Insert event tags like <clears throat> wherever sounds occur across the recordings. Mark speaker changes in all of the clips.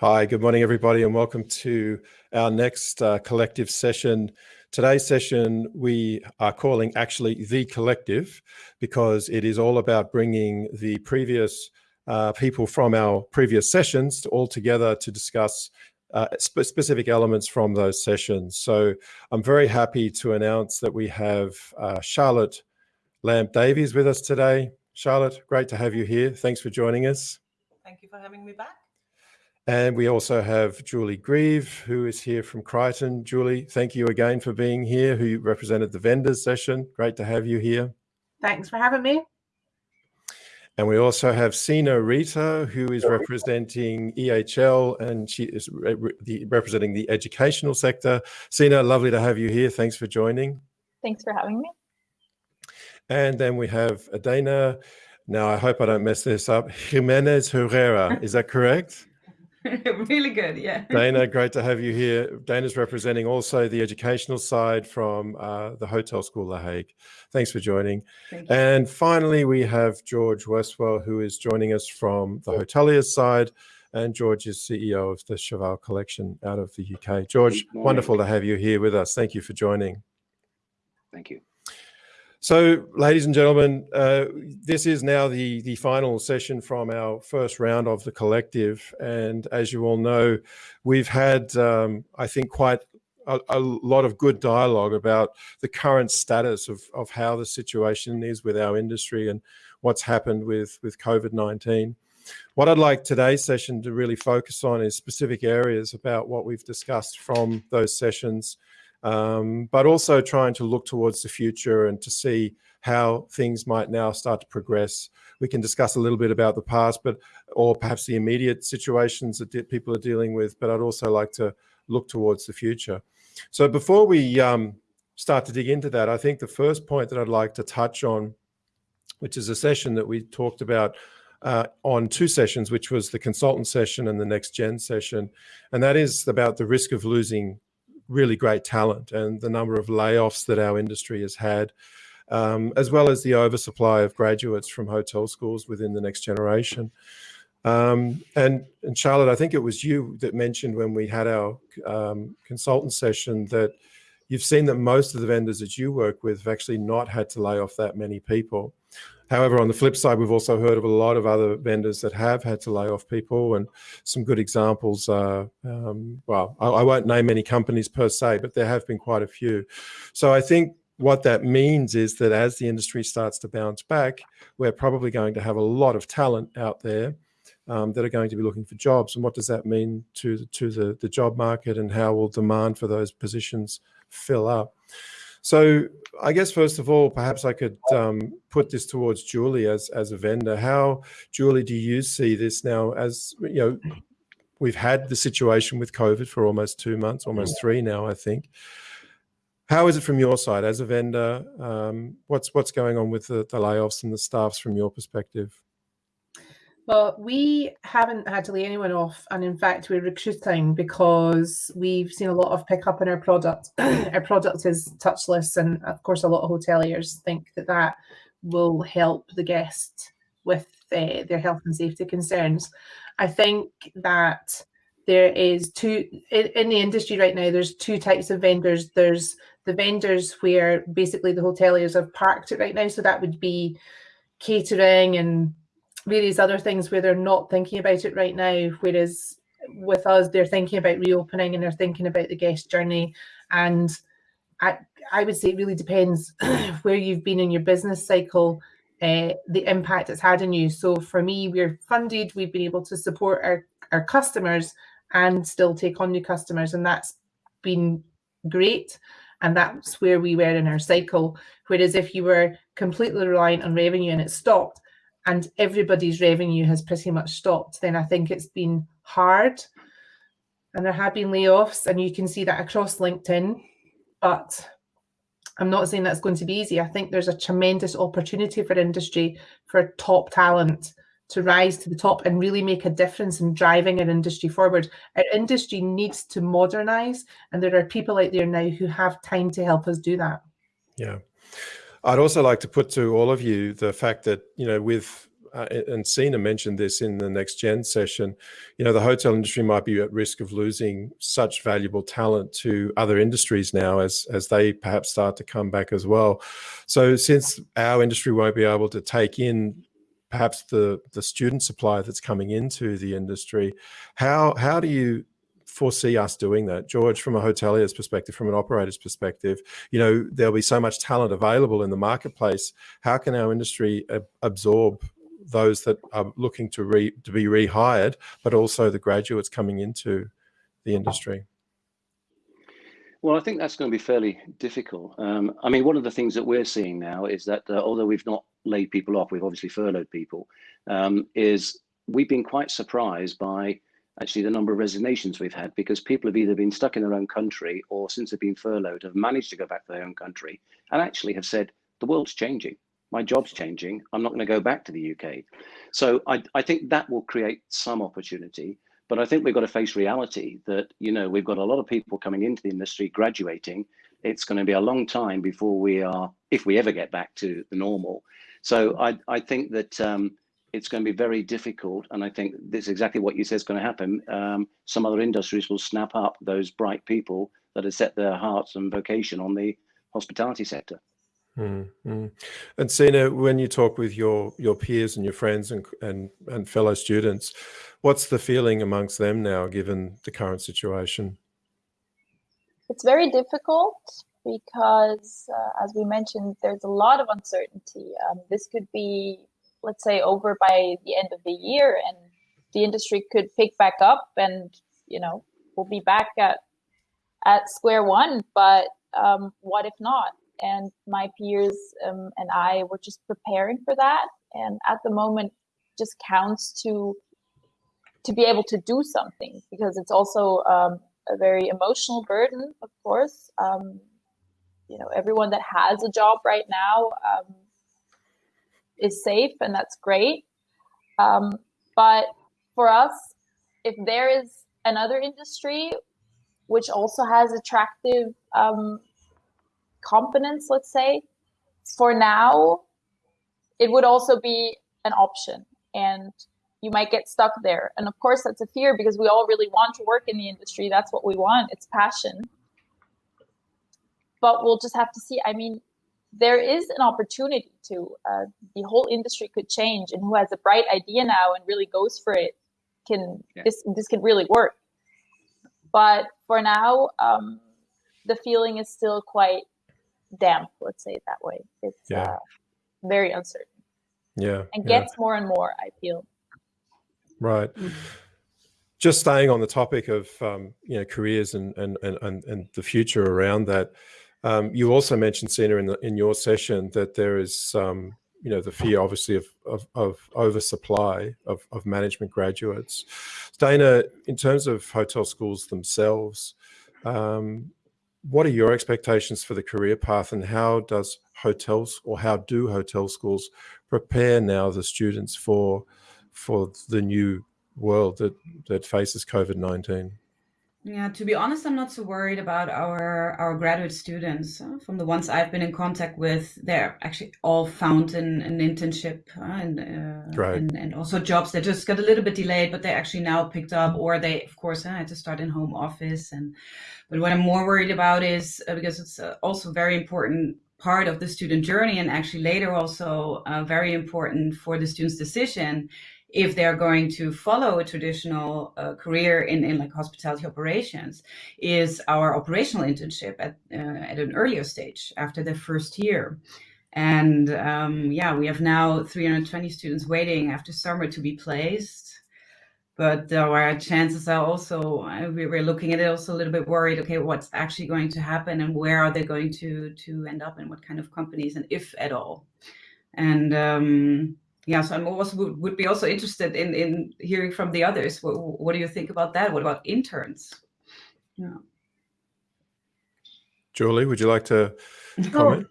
Speaker 1: Hi, good morning, everybody, and welcome to our next uh, collective session. Today's session we are calling actually The Collective because it is all about bringing the previous uh, people from our previous sessions all together to discuss uh, sp specific elements from those sessions. So I'm very happy to announce that we have uh, Charlotte Lamp Davies with us today. Charlotte, great to have you here. Thanks for joining us.
Speaker 2: Thank you for having me back.
Speaker 1: And we also have Julie Grieve, who is here from Criton. Julie, thank you again for being here, who represented the vendors session. Great to have you here.
Speaker 3: Thanks for having me.
Speaker 1: And we also have Sina Rita, who is representing EHL, and she is re the, representing the educational sector. Sina, lovely to have you here. Thanks for joining.
Speaker 4: Thanks for having me.
Speaker 1: And then we have Adana. Now, I hope I don't mess this up. Jimenez Herrera, is that correct? <laughs> <laughs>
Speaker 2: really good, yeah.
Speaker 1: Dana, great to have you here. Dana's representing also the educational side from uh, the Hotel School The Hague. Thanks for joining. And finally, we have George Westwell, who is joining us from the hoteliers side. And George is CEO of the Cheval Collection out of the UK. George, wonderful to have you here with us. Thank you for joining.
Speaker 5: Thank you.
Speaker 1: So, ladies and gentlemen, uh, this is now the, the final session from our first round of the collective. And as you all know, we've had, um, I think, quite a, a, lot of good dialogue about the current status of, of how the situation is with our industry and what's happened with, with COVID-19. What I'd like today's session to really focus on is specific areas about what we've discussed from those sessions um, but also trying to look towards the future and to see how things might now start to progress. We can discuss a little bit about the past, but or perhaps the immediate situations that people are dealing with. But I'd also like to look towards the future. So before we um, start to dig into that, I think the first point that I'd like to touch on, which is a session that we talked about uh, on two sessions, which was the consultant session and the next gen session. And that is about the risk of losing really great talent and the number of layoffs that our industry has had, um, as well as the oversupply of graduates from hotel schools within the next generation. Um, and, and Charlotte, I think it was you that mentioned when we had our um, consultant session that you've seen that most of the vendors that you work with have actually not had to lay off that many people. However, on the flip side, we've also heard of a lot of other vendors that have had to lay off people and some good examples are, um, well, I, I, won't name any companies per se, but there have been quite a few. So I think what that means is that as the industry starts to bounce back, we're probably going to have a lot of talent out there um, that are going to be looking for jobs. And what does that mean to, to the, the job market and how will demand for those positions fill up? So I guess first of all, perhaps I could um, put this towards Julie as as a vendor. How, Julie, do you see this now? As you know, we've had the situation with COVID for almost two months, almost three now, I think. How is it from your side as a vendor? Um, what's what's going on with the, the layoffs and the staffs from your perspective?
Speaker 3: Well, we haven't had to lay anyone off, and in fact, we're recruiting because we've seen a lot of pickup in our product. <clears throat> our product is touchless, and of course, a lot of hoteliers think that that will help the guest with uh, their health and safety concerns. I think that there is two in, in the industry right now. There's two types of vendors. There's the vendors where basically the hoteliers have parked it right now, so that would be catering and various other things where they're not thinking about it right now. Whereas with us, they're thinking about reopening and they're thinking about the guest journey. And I, I would say it really depends <clears throat> where you've been in your business cycle, uh, the impact it's had on you. So for me, we're funded, we've been able to support our, our customers and still take on new customers. And that's been great. And that's where we were in our cycle. Whereas if you were completely reliant on revenue and it stopped, and everybody's revenue has pretty much stopped, then I think it's been hard. And there have been layoffs, and you can see that across LinkedIn. But I'm not saying that's going to be easy. I think there's a tremendous opportunity for industry for top talent to rise to the top and really make a difference in driving our industry forward. Our industry needs to modernize, and there are people out there now who have time to help us do that.
Speaker 1: Yeah. I'd also like to put to all of you the fact that, you know, with uh, and Sina mentioned this in the next gen session, you know, the hotel industry might be at risk of losing such valuable talent to other industries now as, as they perhaps start to come back as well. So since our industry won't be able to take in perhaps the, the student supply that's coming into the industry, how, how do you foresee us doing that. George, from a hotelier's perspective, from an operator's perspective, you know, there'll be so much talent available in the marketplace. How can our industry absorb those that are looking to re to be rehired, but also the graduates coming into the industry?
Speaker 4: Well, I think that's going to be fairly difficult. Um, I mean, one of the things that we're seeing now is that uh, although we've not laid people off, we've obviously furloughed people, um, is we've been quite surprised by actually the number of resignations we've had because people have either been stuck in their own country or since they've been furloughed have managed to go back to their own country and actually have said, the world's changing. My job's changing. I'm not going to go back to the UK. So I, I think that will create some opportunity. But I think we've got to face reality that, you know, we've got a lot of people coming into the industry, graduating. It's going to be a long time before we are, if we ever get back to the normal. So I, I think that um, it's going to be very difficult. And I think this is exactly what you said is going to happen. Um, some other industries will snap up those bright people that have set their hearts and vocation on the hospitality sector.
Speaker 1: Mm -hmm. And Sina, when you talk with your your peers and your friends and, and and fellow students, what's the feeling amongst them now, given the current situation?
Speaker 5: It's very difficult because, uh, as we mentioned, there's a lot of uncertainty. Um, this could be let's say over by the end of the year and the industry could pick back up and you know we'll be back at at square one but um, what if not? And my peers um, and i were just preparing for that and at the moment just counts to to be able to do something because it's also um, a very emotional burden of course. Um, you know everyone that has a job right now um, is safe and that's great. Um, but for us, if there is another industry which also has attractive um, components, let's say, for now, it would also be an option and you might get stuck there. And of course, that's a fear because we all really want to work in the industry. That's what we want. It's passion. But we'll just have to see. I mean, there is an opportunity to uh, the whole industry could change and who has a bright idea now and really goes for it can yeah. this this can really work but for now um, the feeling is still quite damp let's say it that way it's yeah. uh, very uncertain
Speaker 1: yeah
Speaker 5: and gets yeah. more and more i feel
Speaker 1: right mm -hmm. just staying on the topic of um, you know careers and, and and and the future around that um, you also mentioned, Sina, in, the, in your session that there is, um, you know, the fear, obviously, of, of, of oversupply of, of management graduates. Dana, in terms of hotel schools themselves, um, what are your expectations for the career path and how does hotels or how do hotel schools prepare now the students for for the new world that that faces COVID-19?
Speaker 2: Yeah, to be honest, I'm not so worried about our our graduate students. Uh, from the ones I've been in contact with, they're actually all found an, an internship uh, and, uh, right. and and also jobs that just got a little bit delayed, but they actually now picked up, or they, of course, uh, had to start in home office. And but what I'm more worried about is uh, because it's uh, also very important part of the student journey, and actually later also very important for the student's decision if they're going to follow a traditional uh, career in, in like hospitality operations is our operational internship at, uh, at an earlier stage after the first year. And um, yeah, we have now 320 students waiting after summer to be placed. But our chances are also, uh, we're looking at it also a little bit worried, okay, what's actually going to happen and where are they going to, to end up and what kind of companies and if at all. And um, yeah, so I'm also would, would be also interested in in hearing from the others. What, what do you think about that? What about interns? Yeah.
Speaker 1: Julie, would you like to comment?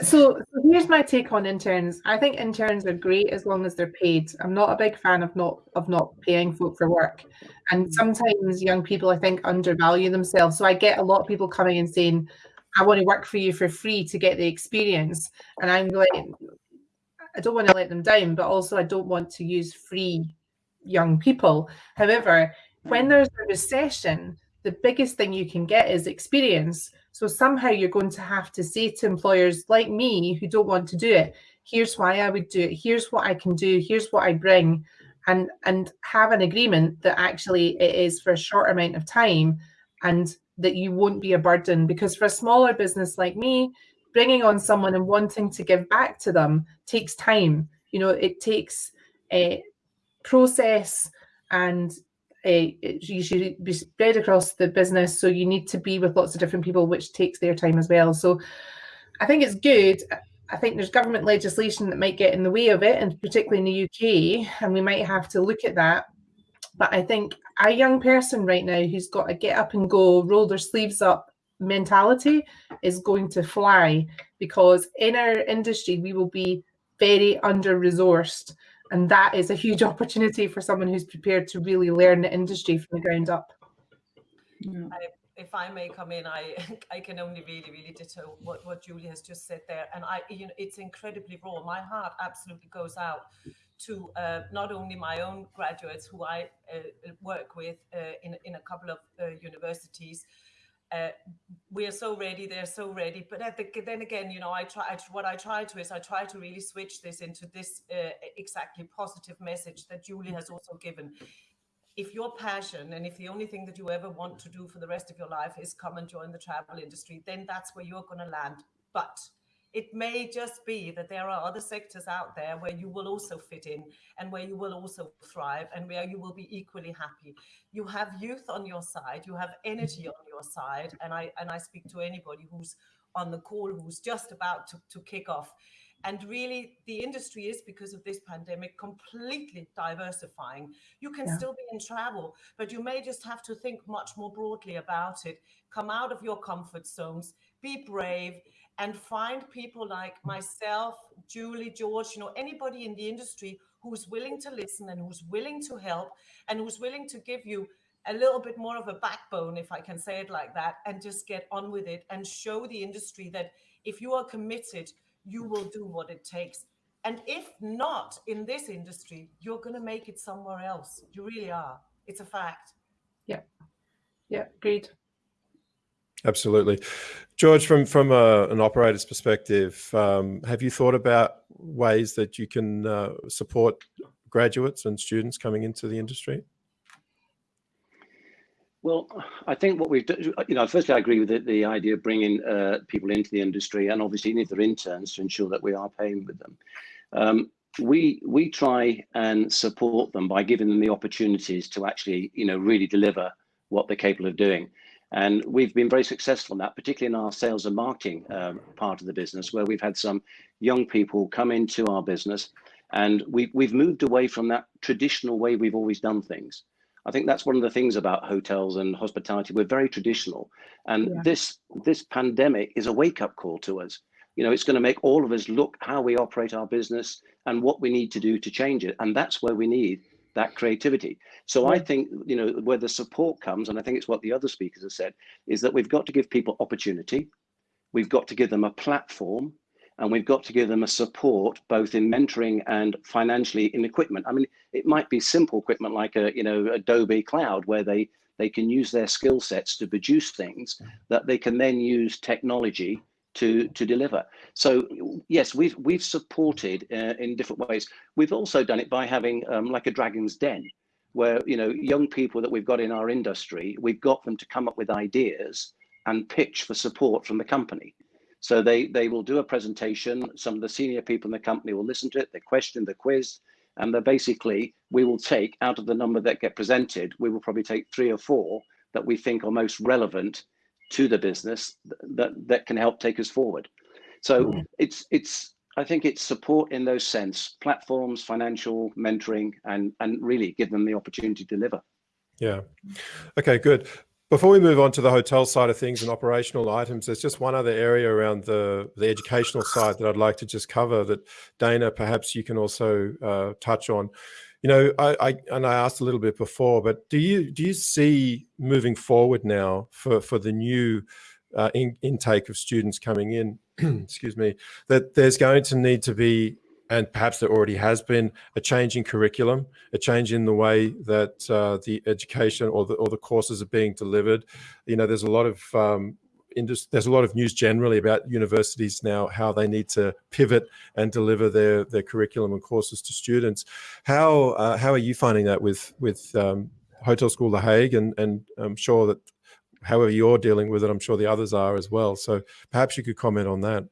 Speaker 3: So, so here's my take on interns. I think interns are great as long as they're paid. I'm not a big fan of not of not paying folk for work. And sometimes young people I think undervalue themselves. So I get a lot of people coming and saying, I want to work for you for free to get the experience. And I'm like, I don't want to let them down, but also I don't want to use free young people. However, when there's a recession, the biggest thing you can get is experience. So somehow you're going to have to say to employers like me who don't want to do it, here's why I would do it, here's what I can do, here's what I bring, and and have an agreement that actually it is for a short amount of time and that you won't be a burden. Because for a smaller business like me, bringing on someone and wanting to give back to them takes time. You know, it takes a process and a, you should be spread across the business. So you need to be with lots of different people, which takes their time as well. So I think it's good. I think there's government legislation that might get in the way of it, and particularly in the UK, and we might have to look at that. But I think a young person right now who's got to get up and go, roll their sleeves up mentality is going to fly because in our industry we will be very under resourced and that is a huge <laughs> opportunity for someone who's prepared to really learn the industry from the ground up.
Speaker 6: I, if I may come in, I <laughs> I can only really really ditto what what Julie has just said there, and I you know it's incredibly raw. My heart absolutely goes out to uh, not only my own graduates who I uh, work with uh, in in a couple of uh, universities, uh, we are so ready they're so ready. But the, then again you know i try I, what i try to is i try to really switch this into this uh, exactly positive message that julie has also given. If your passion and if the only thing that you ever want to do for the rest of your life is come and join the travel industry then that's where you're going to land. But it may just be that there are other sectors out there where you will also fit in and where you will also thrive and where you will be equally happy. You have youth on your side you have energy on your side and i and i speak to anybody who's on the call who's just about to, to kick off. And really the industry is because of this pandemic completely diversifying. You can yeah. still be in travel but you may just have to think much more broadly about it. Come out of your comfort zones be brave and find people like myself, Julie, George, you know, anybody in the industry who's willing to listen and who's willing to help and who's willing to give you a little bit more of a backbone, if I can say it like that, and just get on with it and show the industry that if you are committed, you will do what it takes. And if not in this industry, you're going to make it somewhere else. You really are. It's a fact.
Speaker 3: Yeah. Yeah. Agreed.
Speaker 1: Absolutely. George, from, from a, an operator's perspective, um, have you thought about ways that you can uh, support graduates and students coming into the industry?
Speaker 4: Well, I think what we've done, you know, firstly, I agree with the, the idea of bringing uh, people into the industry and obviously if they're interns to ensure that we are paying with them. Um, we we try and support them by giving them the opportunities to actually, you know, really deliver what they're capable of doing. And we've been very successful in that, particularly in our sales and marketing um, part of the business, where we've had some young people come into our business and we, we've moved away from that traditional way we've always done things. I think that's one of the things about hotels and hospitality. We're very traditional. And yeah. this, this pandemic is a wake up call to us. You know, it's going to make all of us look how we operate our business and what we need to do to change it. And that's where we need that creativity. So I think, you know, where the support comes, and I think it's what the other speakers have said, is that we've got to give people opportunity. We've got to give them a platform and we've got to give them a support both in mentoring and financially in equipment. I mean, it might be simple equipment like a, you know, Adobe Cloud where they, they can use their skill sets to produce things that they can then use technology to to deliver. So yes, we've we've supported uh, in different ways. We've also done it by having um, like a Dragon's Den, where you know young people that we've got in our industry, we've got them to come up with ideas and pitch for support from the company. So they they will do a presentation. Some of the senior people in the company will listen to it. They question the quiz, and they're basically we will take out of the number that get presented, we will probably take three or four that we think are most relevant to the business that that can help take us forward. So mm. it's it's I think it's support in those sense, platforms, financial mentoring, and and really give them the opportunity to deliver.
Speaker 1: Yeah. Okay, good. Before we move on to the hotel side of things and operational items, there's just one other area around the, the educational side that I'd like to just cover that Dana, perhaps you can also uh, touch on you know, I, I, and I asked a little bit before, but do you do you see moving forward now for for the new uh, in, intake of students coming in, <clears throat> excuse me, that there's going to need to be and perhaps there already has been a change in curriculum, a change in the way that uh, the education or the or the courses are being delivered. You know, there's a lot of um, there's a lot of news generally about universities now how they need to pivot and deliver their their curriculum and courses to students. How uh, how are you finding that with with um, Hotel School The Hague, and and I'm sure that however you're dealing with it, I'm sure the others are as well. So perhaps you could comment on that.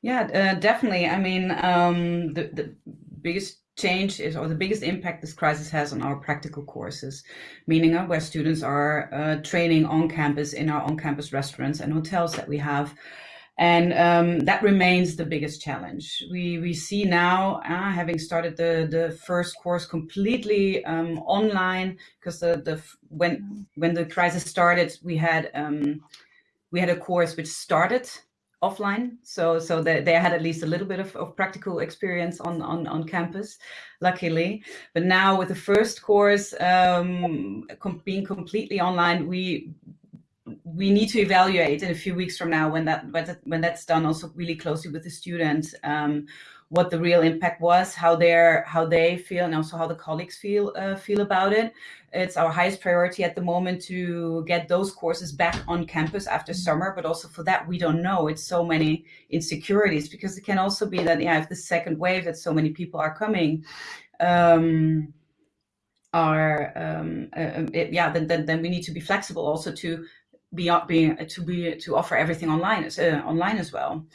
Speaker 2: Yeah, uh, definitely. I mean, um, the, the biggest change is, or the biggest impact this crisis has on our practical courses, meaning uh, where students are uh, training on campus in our on-campus restaurants and hotels that we have. And um, that remains the biggest challenge. We we see now, uh, having started the the first course completely um, online, because the the when when the crisis started, we had um, we had a course which started offline. So so they, they had at least a little bit of, of practical experience on, on on campus luckily. But now with the first course um com being completely online we we need to evaluate in a few weeks from now when that when that's done also really closely with the students um, what the real impact was, how they're how they feel, and also how the colleagues feel uh, feel about it. It's our highest priority at the moment to get those courses back on campus after mm-hmm. summer. But also for that, we don't know. It's so many insecurities because it can also be that yeah, if the second wave that so many people are coming. Um, are um, uh, um, it, yeah then, then then we need to be flexible also to be being to be to offer everything online as uh, online as well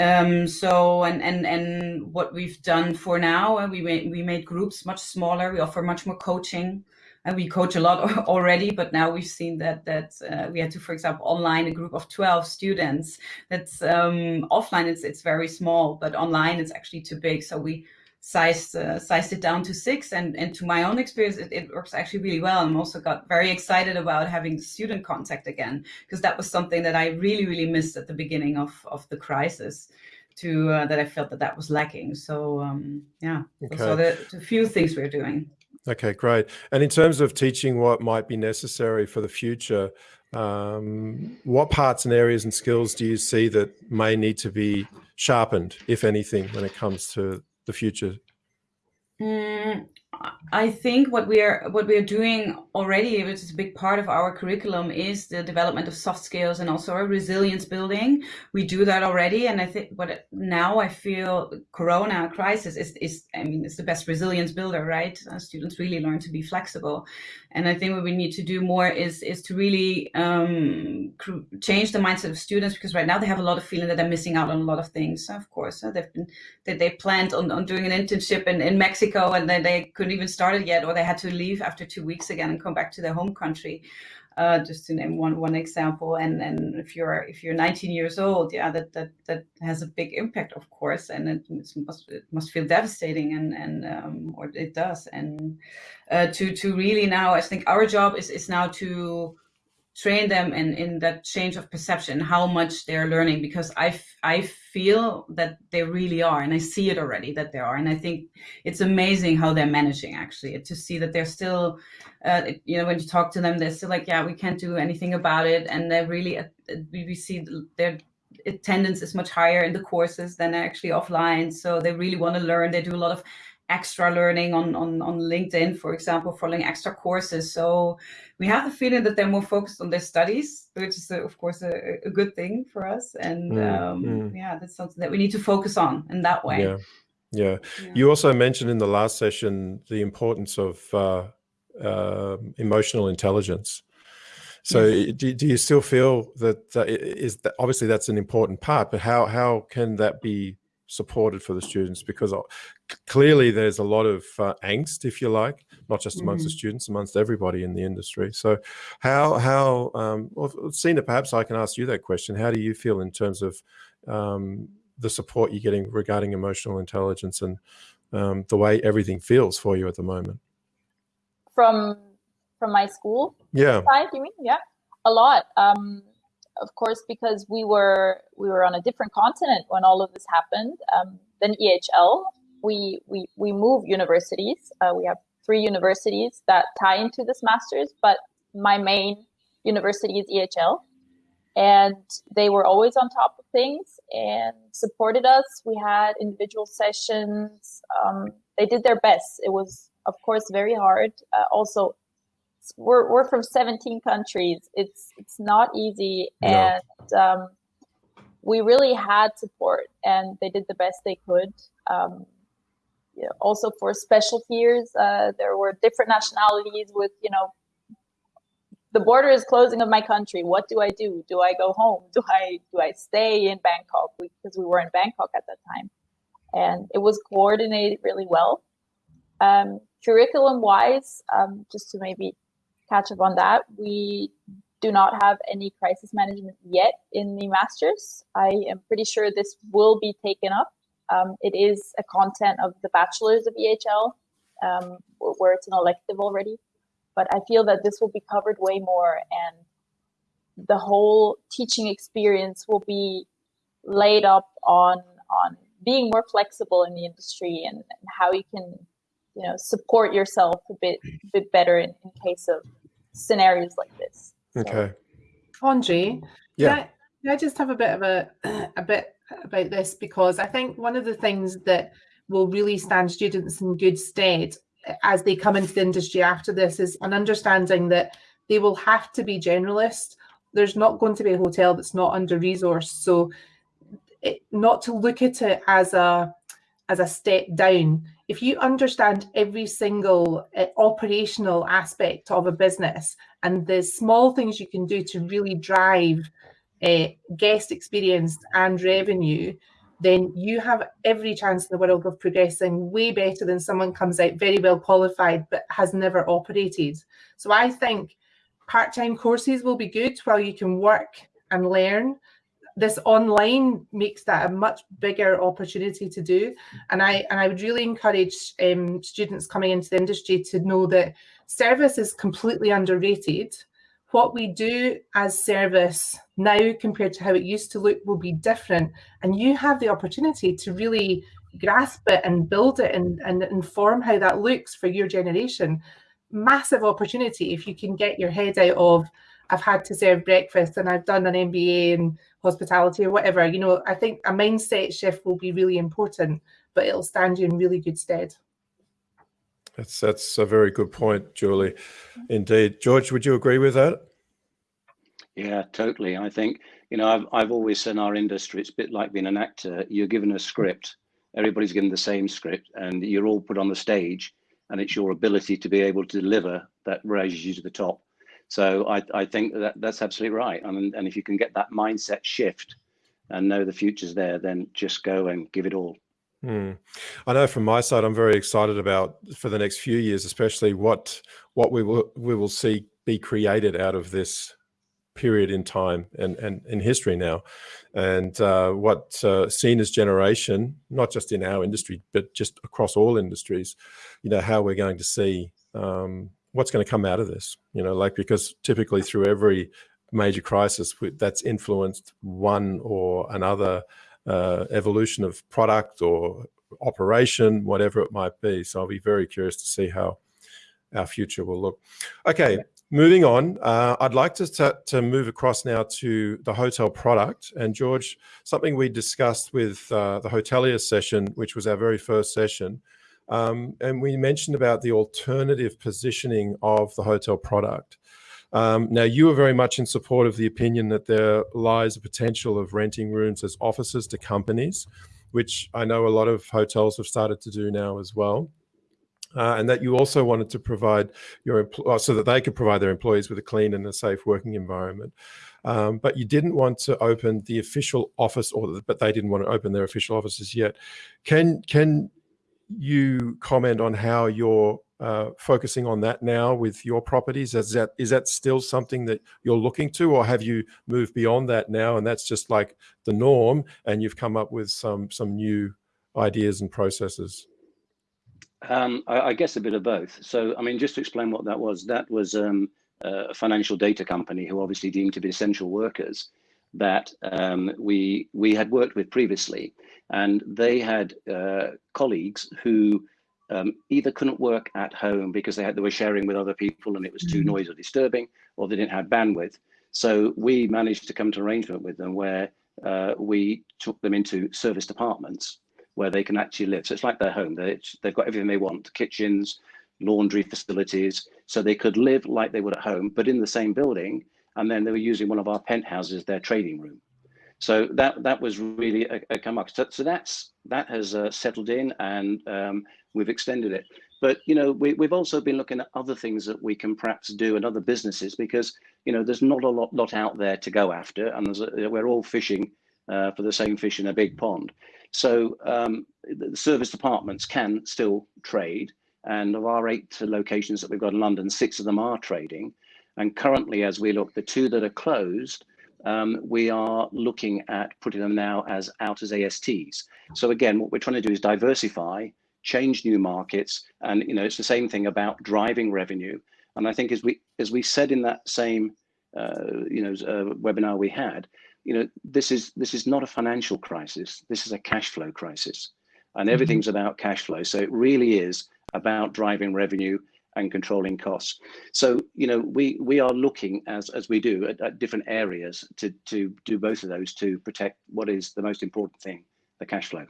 Speaker 2: um, so and and and what we've done for now, uh, we made we made groups much smaller. We offer much more coaching, and we coach a lot <laughs> already. But now we've seen that that uh, we had to, for example, online a group of twelve students. That's um, offline. It's it's very small, but online it's actually too big. So we sized uh, sized it down to six. And and to my own experience it, it, works actually really well. I'm also got very excited about having student contact again because that was something that i really really missed at the beginning of of the crisis to uh, that i felt that that was lacking. So um yeah okay. so the, the few things we're doing.
Speaker 1: Okay great. And in terms of teaching what might be necessary for the future um, what parts and areas and skills do you see that may need to be sharpened if anything when it comes to the future?
Speaker 2: Mm, I think what we are what we are doing already, which is a big part of our curriculum, is the development of soft skills and also resilience building. We do that already, and I think what now I feel Corona crisis is is I mean it's the best resilience builder, right? Uh, students really learn to be flexible, and I think what we need to do more is is to really um, change the mindset of students because right now they have a lot of feeling that they're missing out on a lot of things. Of course, uh, they've been that they planned on, on doing an internship in, in Mexico and then they couldn't even start it yet, or they had to leave after two weeks again and come back to their home country. Uh, just to name one one example. And and if you're if you're 19 years old, yeah, that that that has a big impact, of course, and it must it must feel devastating, and and um, or it does. And uh, to to really now, I think our job is is now to train them in in that change of perception how much they're learning because i i feel that they really are and i see it already that they are and i think it's amazing how they're managing actually to see that they're still uh, you know when you talk to them they're still like yeah we can't do anything about it and they're really uh, we see their attendance is much higher in the courses than actually offline so they really want to learn they do a lot of extra learning on, on, on LinkedIn, for example, following extra courses. So we have the feeling that they're more focused on their studies, which is, a, of course, a, a, good thing for us. And mm, um, mm. yeah, that's something that we need to focus on in that way.
Speaker 1: Yeah. Yeah. yeah. You also mentioned in the last session the importance of uh, uh, emotional intelligence. So yes. do, do you still feel that, that is that obviously that's an important part, but how, how can that be supported for the students because uh, clearly there's a lot of uh, angst, if you like, not just amongst mm. the students, amongst everybody in the industry. So how, how um, well, Sina, perhaps I can ask you that question. How do you feel in terms of um, the support you're getting regarding emotional intelligence and um, the way everything feels for you at the moment?
Speaker 5: From from my school
Speaker 1: yeah.
Speaker 5: side, you mean? Yeah, a lot. Um, of course, because we were we were on a different continent when all of this happened um, than EHL. We we we move universities. Uh, we have three universities that tie into this masters, but my main university is EHL. and they were always on top of things and supported us. We had individual sessions. Um, they did their best. It was, of course, very hard. Uh, also, we're we're from 17 countries. It's it's not easy, and um, we really had support, and they did the best they could. Um, you know, also for special fears, uh, there were different nationalities with you know the border is closing of my country. What do I do? Do I go home? Do I do I stay in Bangkok? Because we were in Bangkok at that time, and it was coordinated really well. Um, curriculum wise, um, just to maybe catch up on that, we do not have any crisis management yet in the masters. I am pretty sure this will be taken up. Um, it is a content of the bachelors of EHL, um, where it's an elective already but I feel that this will be covered way more and the whole teaching experience will be laid up on on being more flexible in the industry and, and how you can you know support yourself a bit a bit better in, in case of scenarios like this.
Speaker 1: Okay.
Speaker 3: So. Andre, yeah. Can I, can I just have a bit of a a bit about this because I think one of the things that will really stand students in good stead as they come into the industry after this is an understanding that they will have to be generalist. There's not going to be a hotel that's not under resourced. So it, not to look at it as a as a step down. If you understand every single uh, operational aspect of a business and the small things you can do to really drive uh, guest experience and revenue, then you have every chance in the world of progressing way better than someone comes out very well qualified but has never operated. So I think part-time courses will be good while you can work and learn. This online makes that a much bigger opportunity to do. And I and I would really encourage um, students coming into the industry to know that service is completely underrated what we do as service now compared to how it used to look will be different. And you have the opportunity to really grasp it and build it and, and inform how that looks for your generation. Massive opportunity if you can get your head out of, I've had to serve breakfast and I've done an MBA in hospitality or whatever. You know, I think a mindset shift will be really important, but it'll stand you in really good stead.
Speaker 1: That's that's a very good point, Julie. Indeed, George, would you agree with that?
Speaker 4: Yeah, totally. I think you know I've I've always said in our industry it's a bit like being an actor. You're given a script, everybody's given the same script, and you're all put on the stage, and it's your ability to be able to deliver that raises you to the top. So I I think that that's absolutely right. I mean, and if you can get that mindset shift and know the future's there, then just go and give it all.
Speaker 1: Hmm. I know from my side, I'm very excited about for the next few years, especially what what we will we will see be created out of this period in time and and in history now, and uh, what uh, seen as generation, not just in our industry, but just across all industries, you know, how we're going to see um, what's going to come out of this. You know, like because typically through every major crisis that's influenced one or another uh, evolution of product or operation, whatever it might be. So I'll be very curious to see how our future will look. Okay, moving on, uh, I'd like to, to move across now to the hotel product. And George, something we discussed with uh, the hotelier session, which was our very first session, um, and we mentioned about the alternative positioning of the hotel product. Um, now, you are very much in support of the opinion that there lies a potential of renting rooms as offices to companies, which I know a lot of hotels have started to do now as well. Uh, and that you also wanted to provide your uh, so that they could provide their employees with a clean and a safe working environment. Um, but you didn't want to open the official office, or but they didn't want to open their official offices yet. Can can you comment on how your uh, focusing on that now with your properties? Is that is that still something that you're looking to, or have you moved beyond that now, and that's just like the norm, and you've come up with some some new ideas and processes?
Speaker 4: Um, I, I, guess a bit of both. So, I mean, just to explain what that was, that was um, a financial data company who obviously deemed to be essential workers that um, we we had worked with previously, and they had uh, colleagues who um, either couldn't work at home because they had they were sharing with other people and it was too mm-hmm. noisy or disturbing, or they didn't have bandwidth. So we managed to come to arrangement with them where uh, we took them into serviced apartments where they can actually live. So it's like their home. They, they've got everything they want, kitchens, laundry facilities, so they could live like they would at home, but in the same building. And then they were using one of our penthouses, their trading room. So that that was really a, a come up. So, so that's that has uh, settled in, and um, we've extended it. But you know, we, we've also been looking at other things that we can perhaps do in other businesses because you know there's not a lot lot out there to go after, and a, we're all fishing uh, for the same fish in a big pond. So um, the serviced apartments can still trade, and of our eight locations that we've got in London, six of them are trading. And currently, as we look, the two that are closed um, we are looking at putting them now as out as ASTs. So again, what we're trying to do is diversify, change new markets, and you know it's the same thing about driving revenue. And I think as we as we said in that same uh, you know uh, webinar we had, you know this is this is not a financial crisis. This is a cash flow crisis, and mm-hmm. everything's about cash flow. So it really is about driving revenue and controlling costs. So, you know, we we are looking as as we do at, at, different areas to to do both of those to protect what is the most important thing, the cash flow.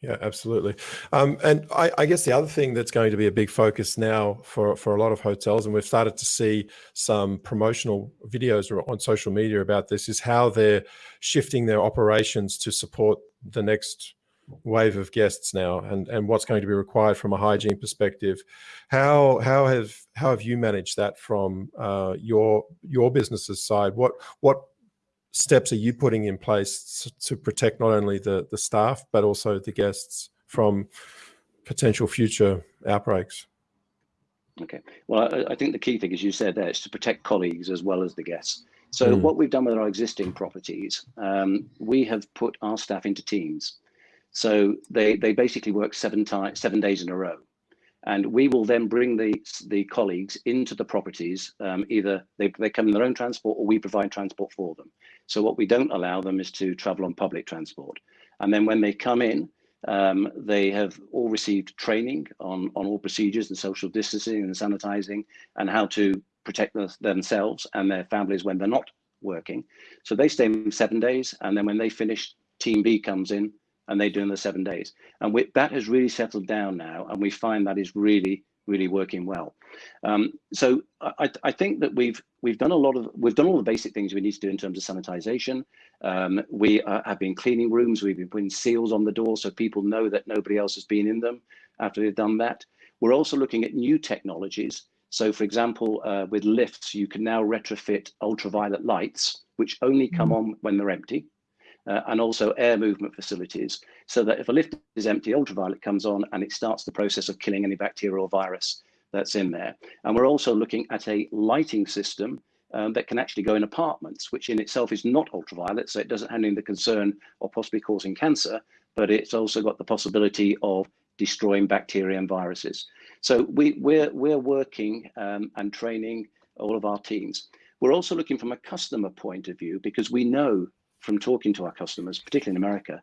Speaker 1: Yeah, absolutely. Um, and I, I, guess the other thing that's going to be a big focus now for, for a lot of hotels, and we've started to see some promotional videos on social media about this, is how they're shifting their operations to support the next wave of guests now and and what's going to be required from a hygiene perspective. How how have how have you managed that from uh, your your business's side? What what steps are you putting in place to protect not only the the staff but also the guests from potential future outbreaks?
Speaker 4: Okay. Well I, I think the key thing as you said there is to protect colleagues as well as the guests. So mm. what we've done with our existing properties um, we have put our staff into teams so they, they basically work seven times, seven days in a row. And we will then bring the, the colleagues into the properties, um, either they, they come in their own transport or we provide transport for them. So what we don't allow them is to travel on public transport. And then when they come in, um, they have all received training on, on all procedures and social distancing and sanitizing and how to protect the, themselves and their families when they're not working. So they stay seven days. And then when they finish, team B comes in and they do in the seven days. And we, that has really settled down now, and we find that is really, really working well. Um, so I, I, think that we've we've done a lot of we've done all the basic things we need to do in terms of sanitization. Um, we uh, have been cleaning rooms. We've been putting seals on the door so people know that nobody else has been in them after they've done that. We're also looking at new technologies. So, for example, uh, with lifts, you can now retrofit ultraviolet lights, which only come mm. on when they're empty uh, and also air movement facilities so that if a lift is empty, ultraviolet comes on and it starts the process of killing any bacteria or virus that's in there. And we're also looking at a lighting system um, that can actually go in apartments, which in itself is not ultraviolet, so it doesn't have any the concern of possibly causing cancer, but it's also got the possibility of destroying bacteria and viruses. So we, we're, we're working um, and training all of our teams. We're also looking from a customer point of view because we know from talking to our customers, particularly in America,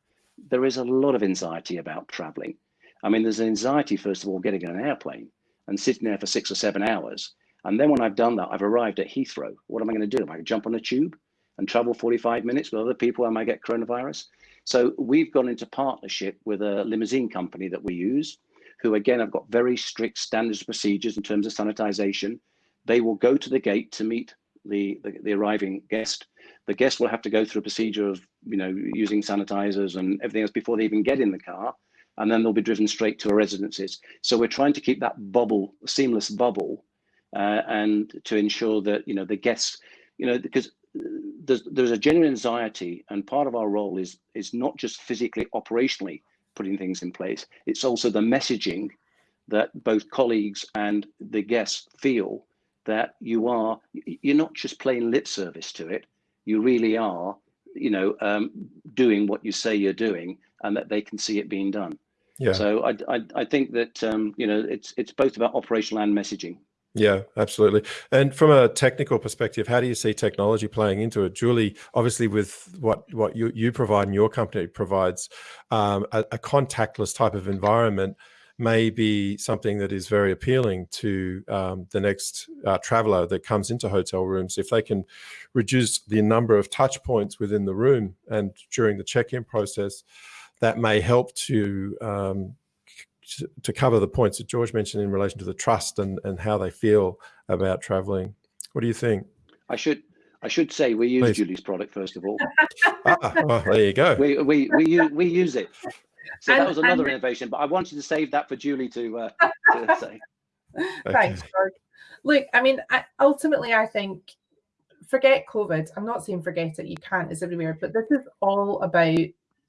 Speaker 4: there is a lot of anxiety about traveling. I mean, there's anxiety, first of all, getting on an airplane and sitting there for six or seven hours. And then when I've done that, I've arrived at Heathrow. What am I going to do? Am I going to jump on a tube and travel 45 minutes with other people? Am I get coronavirus? So we've gone into partnership with a limousine company that we use, who again have got very strict standards procedures in terms of sanitization. They will go to the gate to meet the, the, the arriving guest the guests will have to go through a procedure of, you know, using sanitizers and everything else before they even get in the car. And then they'll be driven straight to our residences. So we're trying to keep that bubble, seamless bubble, uh, and to ensure that, you know, the guests, you know, because there's, there's a genuine anxiety and part of our role is, is not just physically, operationally putting things in place. It's also the messaging that both colleagues and the guests feel that you are, you're not just playing lip service to it, you really are, you know, um, doing what you say you're doing, and that they can see it being done. Yeah. So I I, I think that um, you know it's it's both about operational and messaging.
Speaker 1: Yeah, absolutely. And from a technical perspective, how do you see technology playing into it? Julie, obviously with what, what you, you provide and your company provides um, a, a, contactless type of environment, may be something that is very appealing to um, the next uh, traveler that comes into hotel rooms. If they can reduce the number of touch points within the room and during the check-in process, that may help to um, to cover the points that George mentioned in relation to the trust and, and how they feel about traveling. What do you think?
Speaker 4: I should I should say we use Please. Julie's product first of all.
Speaker 1: ah, well, there you go.
Speaker 4: We we we use, we use it. So and, that was another and, innovation, but I wanted to save that for Julie to, uh, <laughs> to say.
Speaker 3: Thanks, George. Look, I mean, I, ultimately, I think forget COVID. I'm not saying forget it. You can't. It's everywhere. But this is all about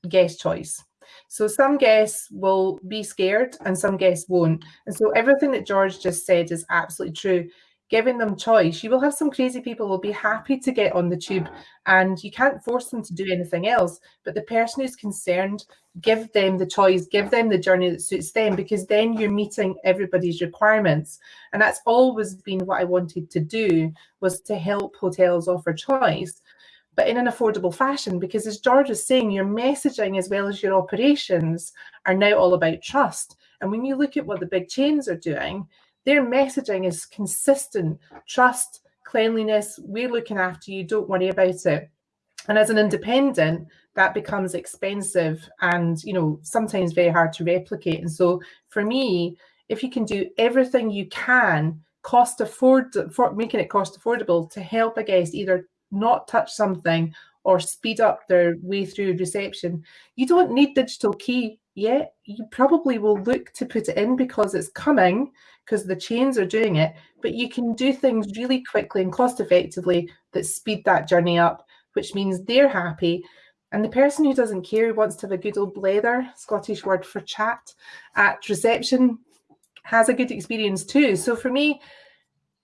Speaker 3: guest choice. So some guests will be scared and some guests won't. And so everything that George just said is absolutely true giving them choice. You will have some crazy people will be happy to get on the tube and you can't force them to do anything else. But the person who's concerned, give them the choice, give them the journey that suits them because then you're meeting everybody's requirements. And that's always been what I wanted to do was to help hotels offer choice but in an affordable fashion because as George is saying, your messaging as well as your operations are now all about trust. And when you look at what the big chains are doing, their messaging is consistent trust, cleanliness, we're looking after you, don't worry about it. And as an independent, that becomes expensive and you know sometimes very hard to replicate. And so for me, if you can do everything you can, cost afford for making it cost affordable to help a guest either not touch something or speed up their way through reception, you don't need digital key yet. You probably will look to put it in because it's coming because the chains are doing it, but you can do things really quickly and cost effectively that speed that journey up, which means they're happy. And the person who doesn't care, who wants to have a good old blether, Scottish word for chat, at reception has a good experience too. So for me,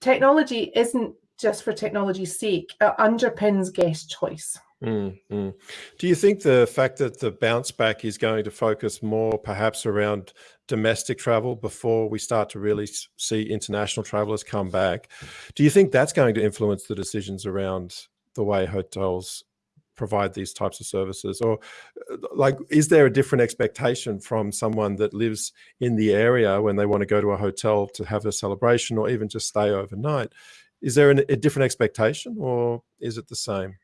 Speaker 3: technology isn't just for technology's sake, it underpins guest choice.
Speaker 1: Mm, mm. Do you think the fact that the bounce back is going to focus more perhaps around domestic travel before we start to really see international travelers come back, do you think that's going to influence the decisions around the way hotels provide these types of services? Or uh, like is there a different expectation from someone that lives in the area when they want to go to a hotel to have a celebration or even just stay overnight? Is there an, a different expectation or is it the same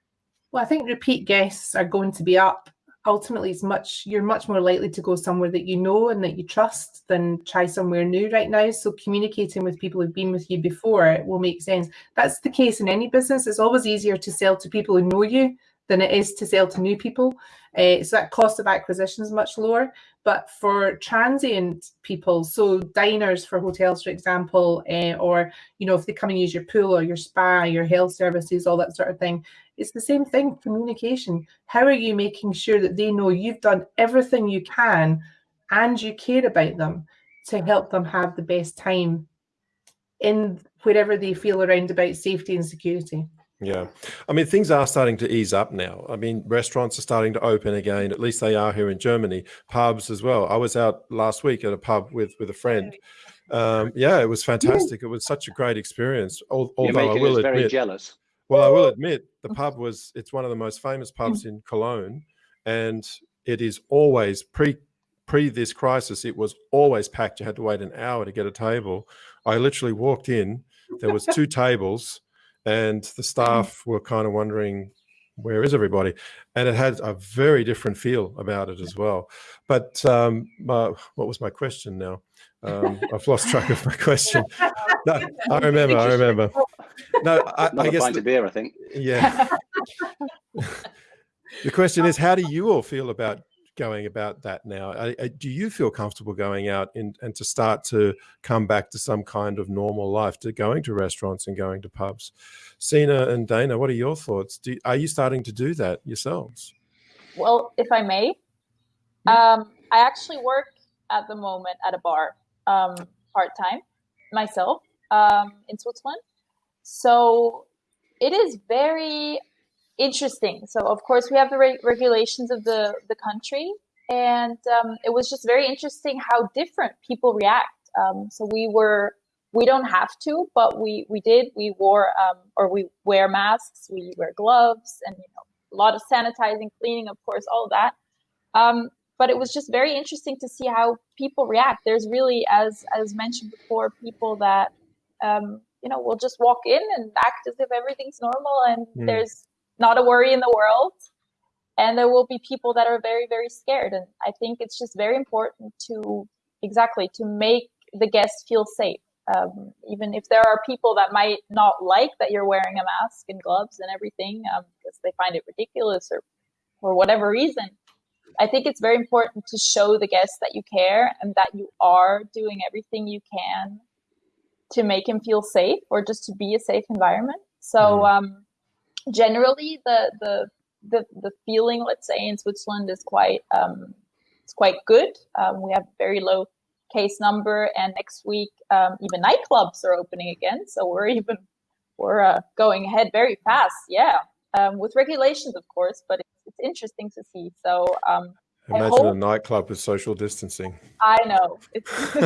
Speaker 3: well, I think repeat guests are going to be up. Ultimately, it's much you're much more likely to go somewhere that you know and that you trust than try somewhere new right now. So communicating with people who've been with you before will make sense. That's the case in any business. It's always easier to sell to people who know you than it is to sell to new people. Uh, so that cost of acquisition is much lower. But for transient people, so diners for hotels, for example, uh, or you know if they come and use your pool or your spa, your health services, all that sort of thing, it's the same thing. Communication. How are you making sure that they know you've done everything you can, and you care about them to help them have the best time in wherever they feel around about safety and security.
Speaker 1: Yeah. I mean, things are starting to ease up now. I mean, restaurants are starting to open again. At least they are here in Germany. Pubs as well. I was out last week at a pub with with a friend. Um, yeah, it was fantastic. It was such a great experience. Although I will admit,
Speaker 4: very jealous.
Speaker 1: Well, I will admit the pub was it's one of the most famous pubs in Cologne, and it is always pre pre this crisis. It was always packed. You had to wait an hour to get a table. I literally walked in. There was two tables and the staff were kind of wondering where is everybody? And it had a very different feel about it as well. But um my, what was my question now? Um <laughs> i've lost track of my question. No <laughs> i remember i remember. No i,
Speaker 4: I
Speaker 1: guess
Speaker 4: the, beer i think.
Speaker 1: Yeah. <laughs> The question is how do you all feel about going about that now? do you feel comfortable going out in, and to start to come back to some kind of normal life, to going to restaurants and going to pubs? Sina and Dana, what are your thoughts? Do, are you starting to do that yourselves?
Speaker 5: Well, if I may, um, I actually work at the moment at a bar um, part time myself um, in Switzerland. So it is very interesting. So of course we have the re- regulations of the the country, and um, it was just very interesting how different people react. Um, so we were we don't have to, but we we did. We wore um, or we wear masks, we wear gloves, and you know a lot of sanitizing, cleaning, of course, all of that. Um, but it was just very interesting to see how people react. There's really, as as mentioned before, people that um, you know will just walk in and act as if everything's normal and mm. there's not a worry in the world. And there will be people that are very very scared. And I think it's just very important to exactly to make the guests feel safe. Um, even if there are people that might not like that you're wearing a mask and gloves and everything um, because they find it ridiculous or for whatever reason I think it's very important to show the guests that you care and that you are doing everything you can to make him feel safe or just to be a safe environment. So mm-hmm. um, generally, the, the the the feeling, let's say, in Switzerland is quite um, it's quite good. Um, we have very low case number, and next week um, even nightclubs are opening again. So we're even we're uh, going ahead very fast. Yeah, um, with regulations, of course, but it's interesting to see. So um,
Speaker 1: imagine hope, a nightclub with social distancing.
Speaker 5: I know, it's <laughs>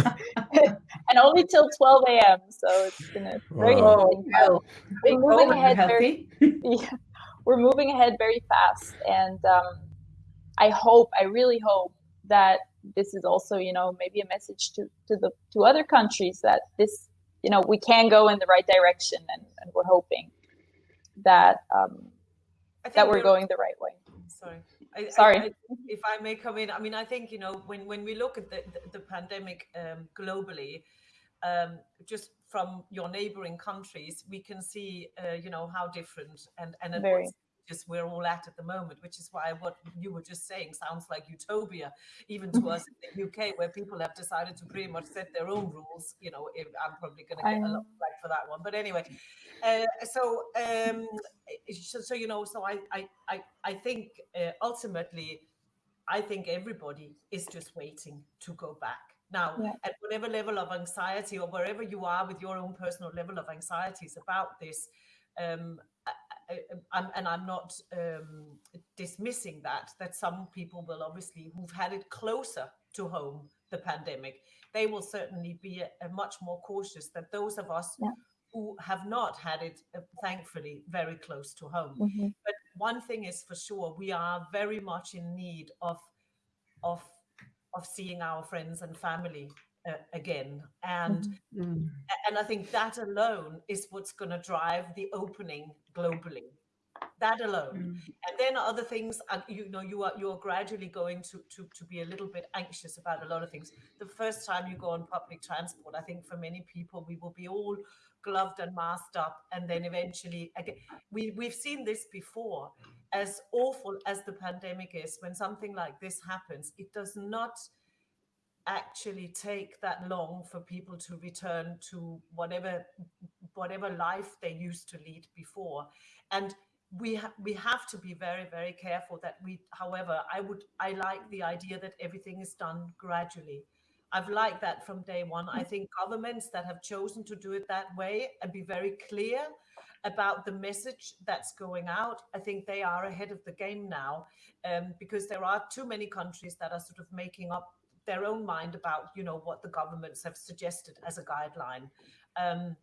Speaker 5: and only till 12 a.m. So it's gonna very wow. interesting. We're moving ahead very, <laughs> yeah, we're moving ahead very fast, and um, I hope, I really hope that this is also, you know, maybe a message to to the to other countries that this, you know, we can go in the right direction, and, and we're hoping that um, that we're, we're going the right way
Speaker 6: sorry.
Speaker 5: I, Sorry. I, I,
Speaker 6: if I may come in, I mean, I think, you know, when, when we look at the, the, the pandemic um, globally, um, just from your neighboring countries, we can see, uh, you know, how different and, and Very just we're all at at the moment, which is why what you were just saying sounds like utopia, even to us in the UK, where people have decided to pretty much set their own rules. You know, I'm probably going to get a lot of flack for that one, but anyway. Uh, so, um, so, so, you know, so I, I, I, I think uh, ultimately, I think everybody is just waiting to go back. Now, yeah. at whatever level of anxiety or wherever you are with your own personal level of anxieties about this, um, I'm, and I'm not um, dismissing that, that some people will obviously, who've had it closer to home, the pandemic, they will certainly be a, a much more cautious than those of us yeah. who have not had it, uh, thankfully, very close to home. Mm -hmm. But one thing is for sure, we are very much in need of, of, of seeing our friends and family uh, again and mm-hmm. and i think that alone is what's going to drive the opening globally that alone mm. and then other things and you know you are you're gradually going to, to to be a little bit anxious about a lot of things the first time you go on public transport i think for many people we will be all gloved and masked up and then eventually again we we've seen this before as awful as the pandemic is when something like this happens it does not actually take that long for people to return to whatever whatever life they used to lead before. And we ha we have to be very very careful that we however i would i like the idea that everything is done gradually. I've liked that from day one. I think governments that have chosen to do it that way and be very clear about the message that's going out i think they are ahead of the game now um, because there are too many countries that are sort of making up their own mind about you know what the governments have suggested as a guideline um,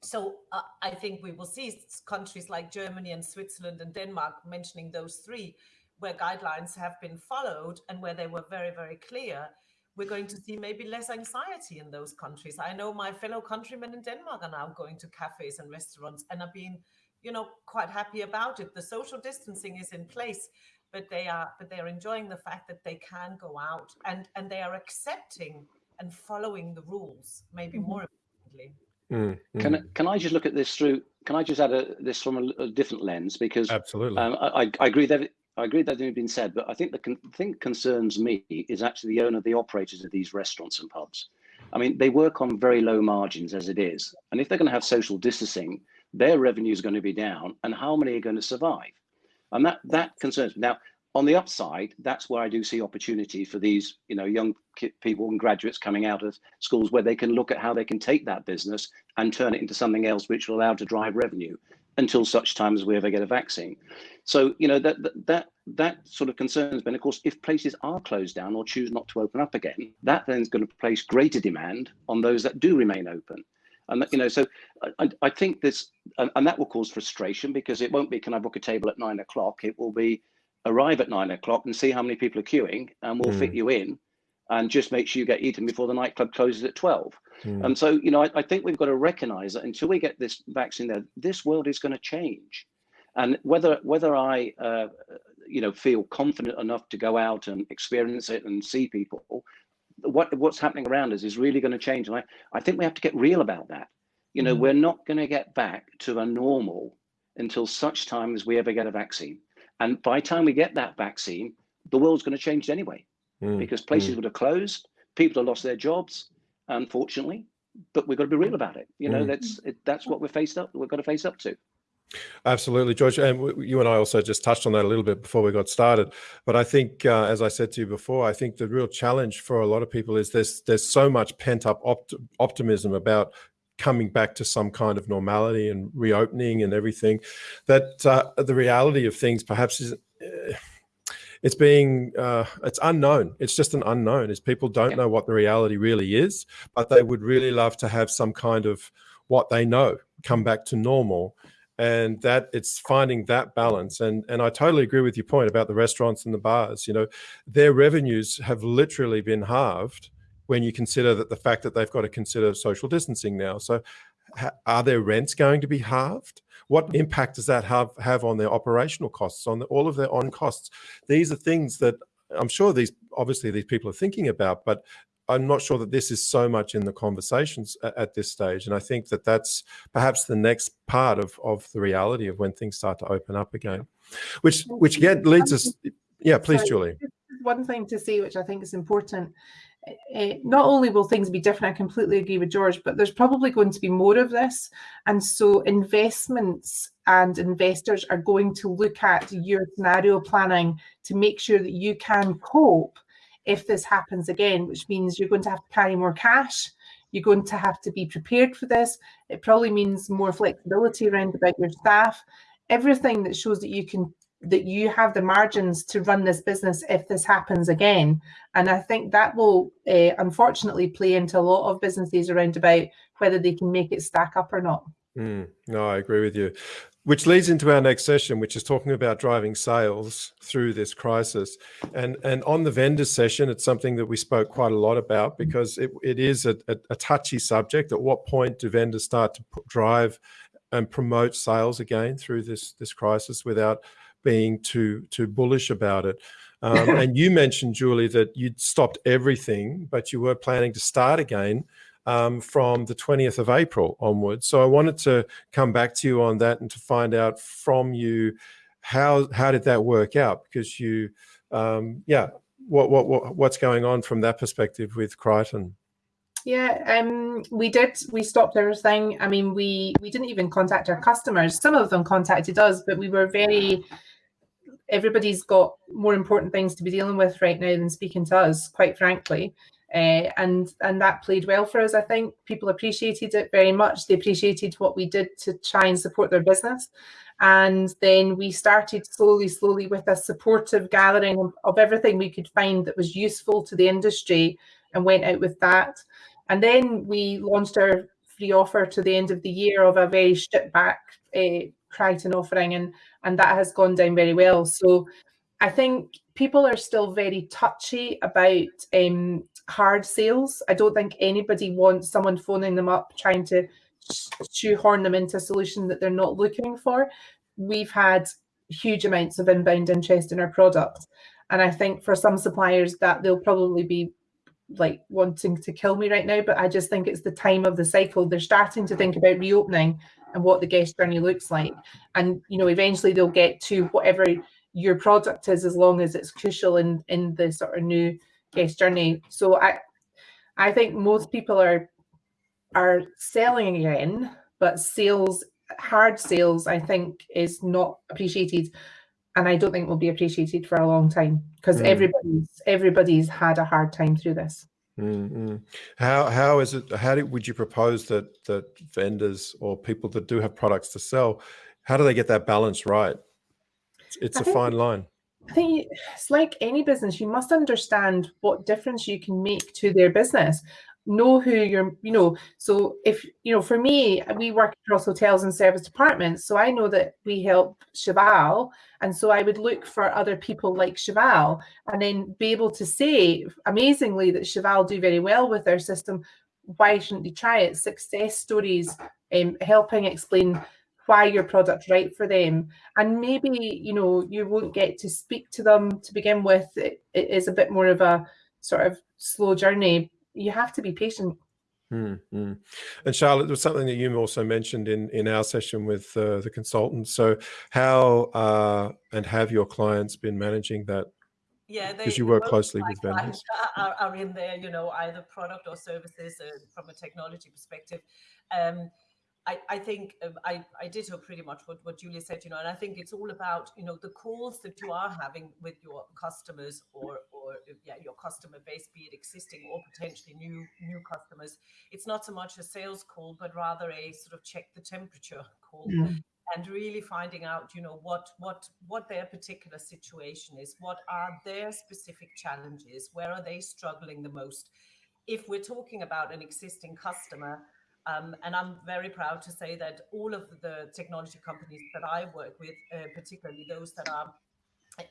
Speaker 6: so uh, I think we will see countries like Germany and Switzerland and Denmark mentioning those three where guidelines have been followed and where they were very, very clear. We're going to see maybe less anxiety in those countries. I know my fellow countrymen in Denmark are now going to cafes and restaurants and are being, you know, quite happy about it. The social distancing is in place, but they are but they are enjoying the fact that they can go out and and they are accepting and following the rules maybe mm -hmm. more importantly
Speaker 4: mm -hmm. can can i just look at this through can i just add a, this from a, a different lens because
Speaker 1: absolutely
Speaker 4: um, I, I agree that I agree that has been said, but I think the con thing concerns me is actually the owner, the operators of these restaurants and pubs. I mean, they work on very low margins as it is. And if they're going to have social distancing, their revenue is going to be down and how many are going to survive? And that, that concerns me. Now, on the upside, that's where I do see opportunity for these, you know, young people and graduates coming out of schools where they can look at how they can take that business and turn it into something else which will allow to drive revenue until such time as we ever get a vaccine. So, you know, that that that sort of concerns me. Of course, if places are closed down or choose not to open up again, that then is going to place greater demand on those that do remain open. And you know, so I, I think this, and, and, that will cause frustration because it won't be, can I book a table at nine o'clock? It will be, arrive at nine o'clock and see how many people are queuing, and we'll mm. fit you in, and just make sure you get eaten before the nightclub closes at twelve. Mm. And so, you know, I, I think we've got to recognise that until we get this vaccine there, this world is going to change. And whether whether I, uh, you know, feel confident enough to go out and experience it and see people, what what's happening around us is really going to change. And I, I think we have to get real about that. You know, mm. we're not going to get back to a normal until such time as we ever get a vaccine. And by the time we get that vaccine, the world's going to change anyway, mm. because places mm. would have closed, people have lost their jobs, unfortunately. But we've got to be real about it. You know, mm. that's it, that's what we're faced up. We've got to face up to.
Speaker 1: Absolutely, George. And you and I also just touched on that a little bit before we got started. But I think, uh, as I said to you before, I think the real challenge for a lot of people is there's there's so much pent up opt optimism about coming back to some kind of normality and reopening and everything that uh, the reality of things perhaps is uh, it's being uh, it's unknown it's just an unknown is people don't yeah. know what the reality really is but they would really love to have some kind of what they know come back to normal and that it's finding that balance and and i totally agree with your point about the restaurants and the bars you know their revenues have literally been halved when you consider that the fact that they've got to consider social distancing now. So are their rents going to be halved? What impact does that have, have on their operational costs, on the, all of their on costs? These are things that I'm sure these, obviously these people are thinking about, but I'm not sure that this is so much in the conversations at, this stage. And I think that that's perhaps the next part of, of the reality of when things start to open up again, which, which again leads us, yeah, please, Julie.
Speaker 3: One thing to say, which I think is important, uh, not only will things be different, I completely agree with George, but there's probably going to be more of this. And so investments and investors are going to look at your scenario planning to make sure that you can cope if this happens again, which means you're going to have to carry more cash. You're going to have to be prepared for this. It probably means more flexibility around about your staff. Everything that shows that you can that you have the margins to run this business if this happens again. And I think that will uh, unfortunately play into a lot of businesses around about whether they can make it stack up or not.
Speaker 1: Mm, no, I agree with you. Which leads into our next session, which is talking about driving sales through this crisis. And and on the vendor session, it's something that we spoke quite a lot about because it, it is a, a, a touchy subject. At what point do vendors start to drive and promote sales again through this this crisis without being too too bullish about it. Um, <laughs> and you mentioned, Julie, that you'd stopped everything, but you were planning to start again um, from the 20th of April onwards. So I wanted to come back to you on that and to find out from you how how did that work out? Because you, um, yeah, what, what what what's going on from that perspective with Criton?
Speaker 3: Yeah, um, we did. We stopped everything. I mean, we we didn't even contact our customers. Some of them contacted us, but we were very everybody's got more important things to be dealing with right now than speaking to us, quite frankly. Uh, and and that played well for us. I think people appreciated it very much. They appreciated what we did to try and support their business. And then we started slowly, slowly with a supportive gathering of, everything we could find that was useful to the industry and went out with that. And then we launched our free offer to the end of the year of a very stripped back uh, Criton offering, and and that has gone down very well. So I think people are still very touchy about um, hard sales. I don't think anybody wants someone phoning them up trying to shoehorn them into a solution that they're not looking for. We've had huge amounts of inbound interest in our product. And I think for some suppliers that they'll probably be like wanting to kill me right now, but I just think it's the time of the cycle. They're starting to think about reopening and what the guest journey looks like. And you know, eventually they'll get to whatever your product is as long as it's crucial in in the sort of new guest journey. So I I think most people are are selling again, but sales hard sales I think is not appreciated and I don't think will be appreciated for a long time because mm. everybody's everybody's had a hard time through this.
Speaker 1: Mm -hmm. How how is it? How do, would you propose that that vendors or people that do have products to sell, how do they get that balance right? It's, it's a think, fine line.
Speaker 3: I think it's like any business. You must understand what difference you can make to their business. know who you're you know so if you know for me we work across hotels and serviced apartments so i know that we help cheval and so i would look for other people like cheval and then be able to say amazingly that cheval do very well with their system why shouldn't they try it success stories um, helping explain why your product's right for them and maybe you know you won't get to speak to them to begin with it, it is a bit more of a sort of slow journey you have to be patient.
Speaker 1: Mm -hmm. And Charlotte, there was something that you also mentioned in in our session with uh, the consultants. So, how uh, and have your clients been managing that?
Speaker 6: Yeah,
Speaker 1: because you work closely with vendors.
Speaker 6: Are, are, in there, you know, either product or services uh, from a technology perspective. Um, I, I think um, I, I ditto pretty much what, what Julia said, you know, and I think it's all about, you know, the calls that you are having with your customers or, or yeah, your customer base, be it existing or potentially new, new customers. It's not so much a sales call, but rather a sort of check the temperature call. Mm. And really finding out, you know, what what what their particular situation is, what are their specific challenges, where are they struggling the most? If we're talking about an existing customer, um, and I'm very proud to say that all of the technology companies that I work with, uh, particularly those that are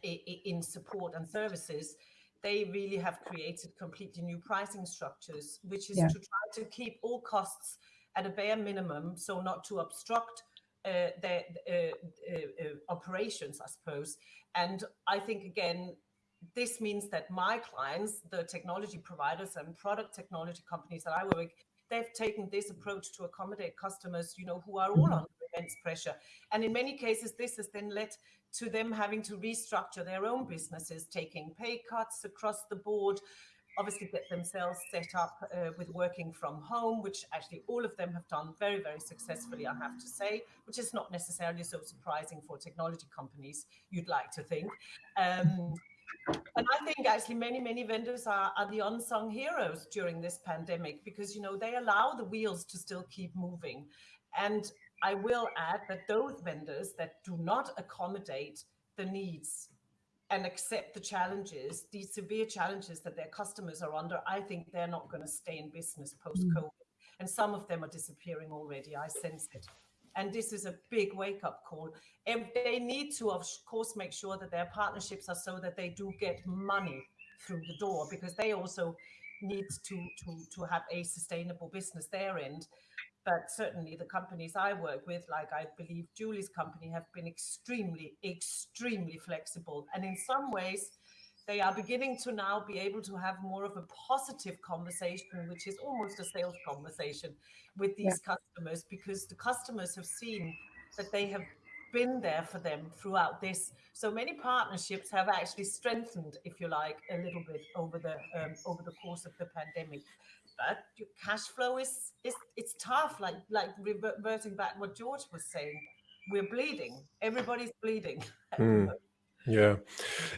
Speaker 6: in support and services, they really have created completely new pricing structures, which is yeah. to try to keep all costs at a bare minimum, so not to obstruct uh, their uh, uh, uh, operations, I suppose. And I think, again, this means that my clients, the technology providers and product technology companies that I work with, they've taken this approach to accommodate customers, you know, who are all mm-hmm. under immense pressure. And in many cases, this has then led to them having to restructure their own businesses, taking pay cuts across the board, obviously get themselves set up uh, with working from home, which actually all of them have done very, very successfully, I have to say, which is not necessarily so surprising for technology companies, you'd like to think. Um, and I think actually many, many vendors are, are the unsung heroes during this pandemic because, you know, they allow the wheels to still keep moving. And I will add that those vendors that do not accommodate the needs and accept the challenges, these severe challenges that their customers are under, I think they're not going to stay in business post-COVID. Mm. And some of them are disappearing already. I sense it. And this is a big wake up call. And they need to, of course, make sure that their partnerships are so that they do get money through the door because they also need to, to, to have a sustainable business their end. But certainly the companies I work with, like I believe Julie's company, have been extremely, extremely flexible. And in some ways, they are beginning to now be able to have more of a positive conversation, which is almost a sales conversation with these yeah. customers, because the customers have seen that they have been there for them throughout this. So many partnerships have actually strengthened, if you like, a little bit over the um, over the course of the pandemic. But your cash flow is is it's tough. Like like reverting back what George was saying, we're bleeding. Everybody's bleeding. <laughs>
Speaker 1: Mm. Yeah.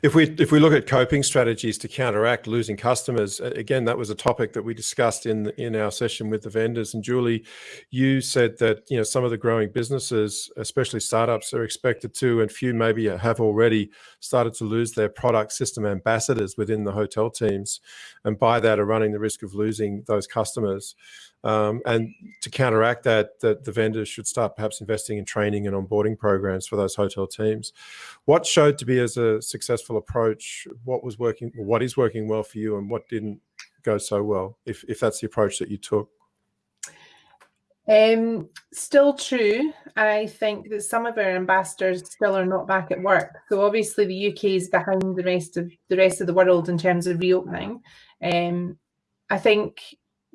Speaker 1: If we if we look at coping strategies to counteract losing customers, again, that was a topic that we discussed in in our session with the vendors. And Julie, you said that you know some of the growing businesses, especially startups, are expected to, and few maybe have already started to lose their product system ambassadors within the hotel teams, and by that are running the risk of losing those customers. Um, and to counteract that, that the vendors should start perhaps investing in training and onboarding programs for those hotel teams. What showed to be as a successful approach? What was working, what is working well for you and what didn't go so well, if, if that's the approach that you took?
Speaker 3: Um, still true. I think that some of our ambassadors still are not back at work. So obviously the UK is behind the rest of the rest of the world in terms of reopening. Um, I think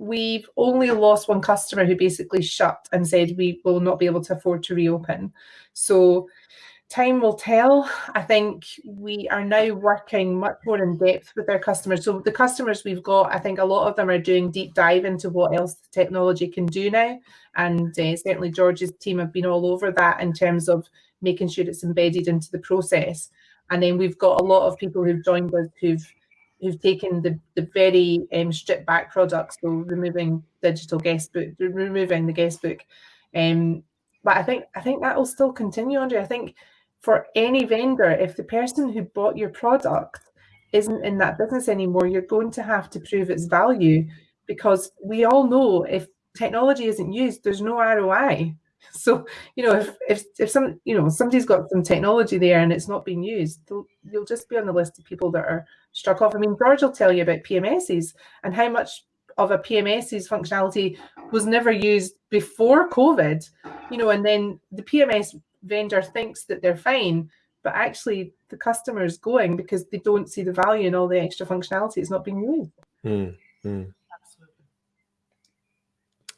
Speaker 3: we've only lost one customer who basically shut and said we will not be able to afford to reopen. So time will tell. I think we are now working much more in depth with our customers. So the customers we've got, I think a lot of them are doing deep dive into what else the technology can do now. And uh, certainly George's team have been all over that in terms of making sure it's embedded into the process. And then we've got a lot of people who've joined us who've who've taken the, the very um, stripped back products, so removing digital guest book, removing the guest book. Um, but I think I think that will still continue, Andre. I think for any vendor, if the person who bought your product isn't in that business anymore, you're going to have to prove its value because we all know if technology isn't used, there's no ROI. <laughs> So you know, if if if some you know somebody's got some technology there and it's not being used, you'll just be on the list of people that are struck off. I mean, George will tell you about PMSs and how much of a PMS's functionality was never used before COVID. You know, and then the PMS vendor thinks that they're fine, but actually the customer is going because they don't see the value in all the extra functionality. It's not being used.
Speaker 1: Mm, mm.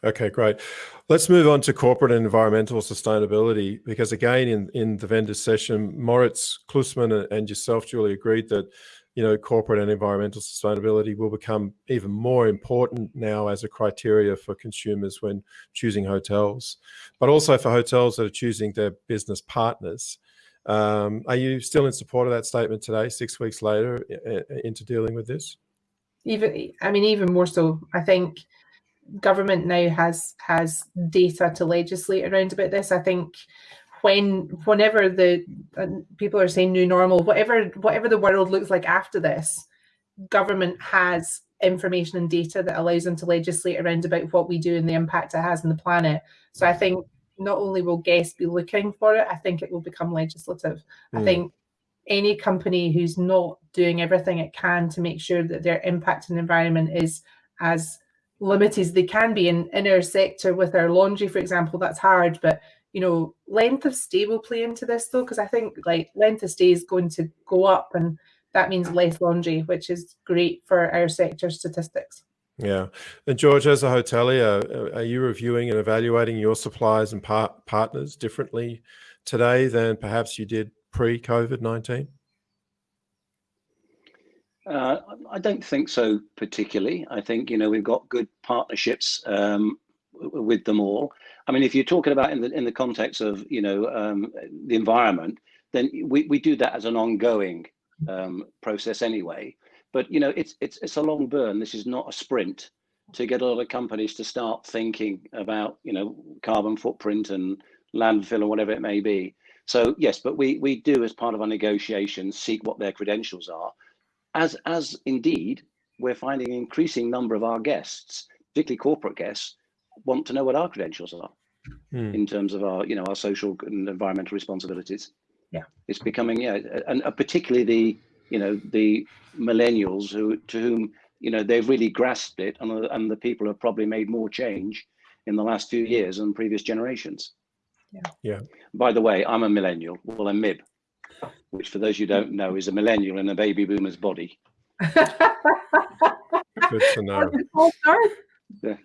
Speaker 1: Okay, great. Let's move on to corporate and environmental sustainability, because again, in, in the vendor session, Moritz Klusman and yourself, Julie, agreed that you know corporate and environmental sustainability will become even more important now as a criteria for consumers when choosing hotels, but also for hotels that are choosing their business partners. Um, are you still in support of that statement today, six weeks later, into dealing with this?
Speaker 3: Even, I mean, even more so. I think government now has has data to legislate around about this. I think when whenever the uh, people are saying new normal, whatever whatever the world looks like after this, government has information and data that allows them to legislate around about what we do and the impact it has on the planet. So I think not only will guests be looking for it, I think it will become legislative. Mm. I think any company who's not doing everything it can to make sure that their impact on the environment is as limited as they can be in, in our sector with our laundry, for example, that's hard. But you know, length of stay will play into this though, because I think like length of stay is going to go up and that means less laundry, which is great for our sector statistics.
Speaker 1: Yeah. And George, as a hotelier, uh, are you reviewing and evaluating your suppliers and par partners differently today than perhaps you did pre-COVID-19?
Speaker 4: Uh, I don't think so particularly. I think, you know, we've got good partnerships um, with them all. I mean, if you're talking about in the in the context of, you know, um, the environment, then we, we do that as an ongoing um, process anyway. But, you know, it's, it's, it's a long burn. This is not a sprint to get a lot of companies to start thinking about, you know, carbon footprint and landfill or whatever it may be. So yes, but we, we do as part of our negotiations seek what their credentials are as as indeed we're finding an increasing number of our guests, particularly corporate guests, want to know what our credentials are mm. in terms of our, you know, our social and environmental responsibilities.
Speaker 3: Yeah,
Speaker 4: it's becoming yeah, and particularly the, you know, the millennials who to whom you know they've really grasped it, and and the people have probably made more change in the last few years than previous generations.
Speaker 3: Yeah.
Speaker 1: Yeah.
Speaker 4: By the way, I'm a millennial. Well, I'm MIB which for those you don't know is a millennial in a baby boomer's body.
Speaker 1: Good to know.
Speaker 4: Yeah.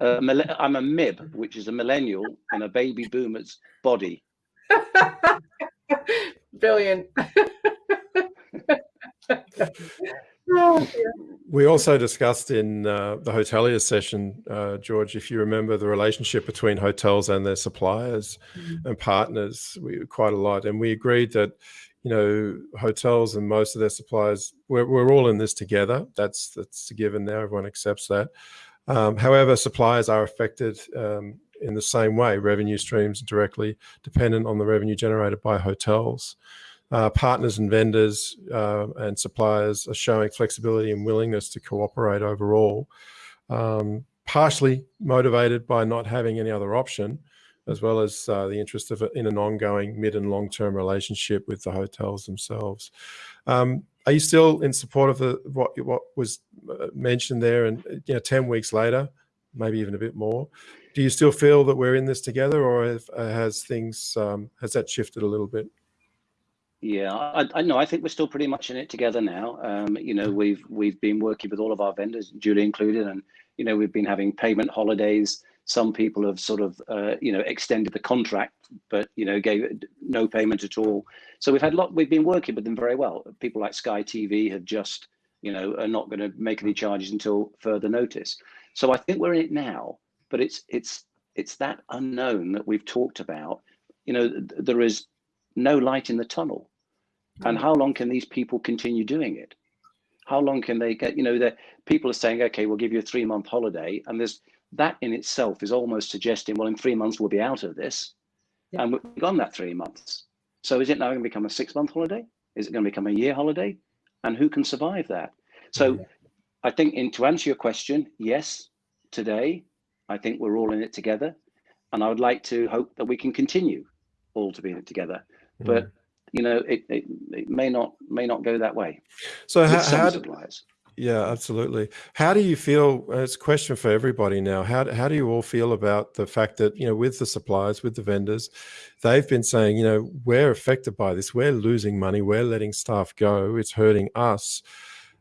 Speaker 4: Uh, I'm a MIB, which is a millennial in a baby boomer's body. <laughs>
Speaker 3: Brilliant. <laughs>
Speaker 1: we also discussed in uh, the hotelier session, uh, George, if you remember the relationship between hotels and their suppliers mm and partners we, quite a lot. And we agreed that, you know, hotels and most of their suppliers, we're, we're all in this together. That's, that's a given now. Everyone accepts that. Um, however, suppliers are affected um, in the same way. Revenue streams directly dependent on the revenue generated by hotels uh, partners and vendors uh, and suppliers are showing flexibility and willingness to cooperate overall, um, partially motivated by not having any other option, as well as uh, the interest of in an ongoing mid and long-term relationship with the hotels themselves. Um, are you still in support of the what what was uh, mentioned there? And you know, ten weeks later, maybe even a bit more, do you still feel that we're in this together, or have, uh, has things um, has that shifted a little bit?
Speaker 4: Yeah, I, know. I think we're still pretty much in it together now. Um, you know, we've we've been working with all of our vendors, Julie included, and you know we've been having payment holidays. Some people have sort of uh, you know extended the contract, but you know gave no payment at all. So we've had a lot. We've been working with them very well. People like Sky TV have just you know are not going to make any charges until further notice. So I think we're in it now, but it's it's it's that unknown that we've talked about. You know, there is no light in the tunnel and mm. how long can these people continue doing it? How long can they get, you know, the people are saying, okay, we'll give you a three month holiday. And there's that in itself is almost suggesting, well, in three months we'll be out of this. Yeah. And we've gone that three months. So is it now going to become a six month holiday? Is it going to become a year holiday? And who can survive that? So I think, in to answer your question, yes, today, I think we're all in it together, and I would like to hope that we can continue all to be in it together. Mm. But you know, it, it, it may not may not go that way.
Speaker 1: So how, how do, yeah, absolutely. How do you feel? It's a question for everybody now. How how do you all feel about the fact that you know, with the suppliers, with the vendors, they've been saying, you know, we're affected by this. We're losing money. We're letting staff go. It's hurting us.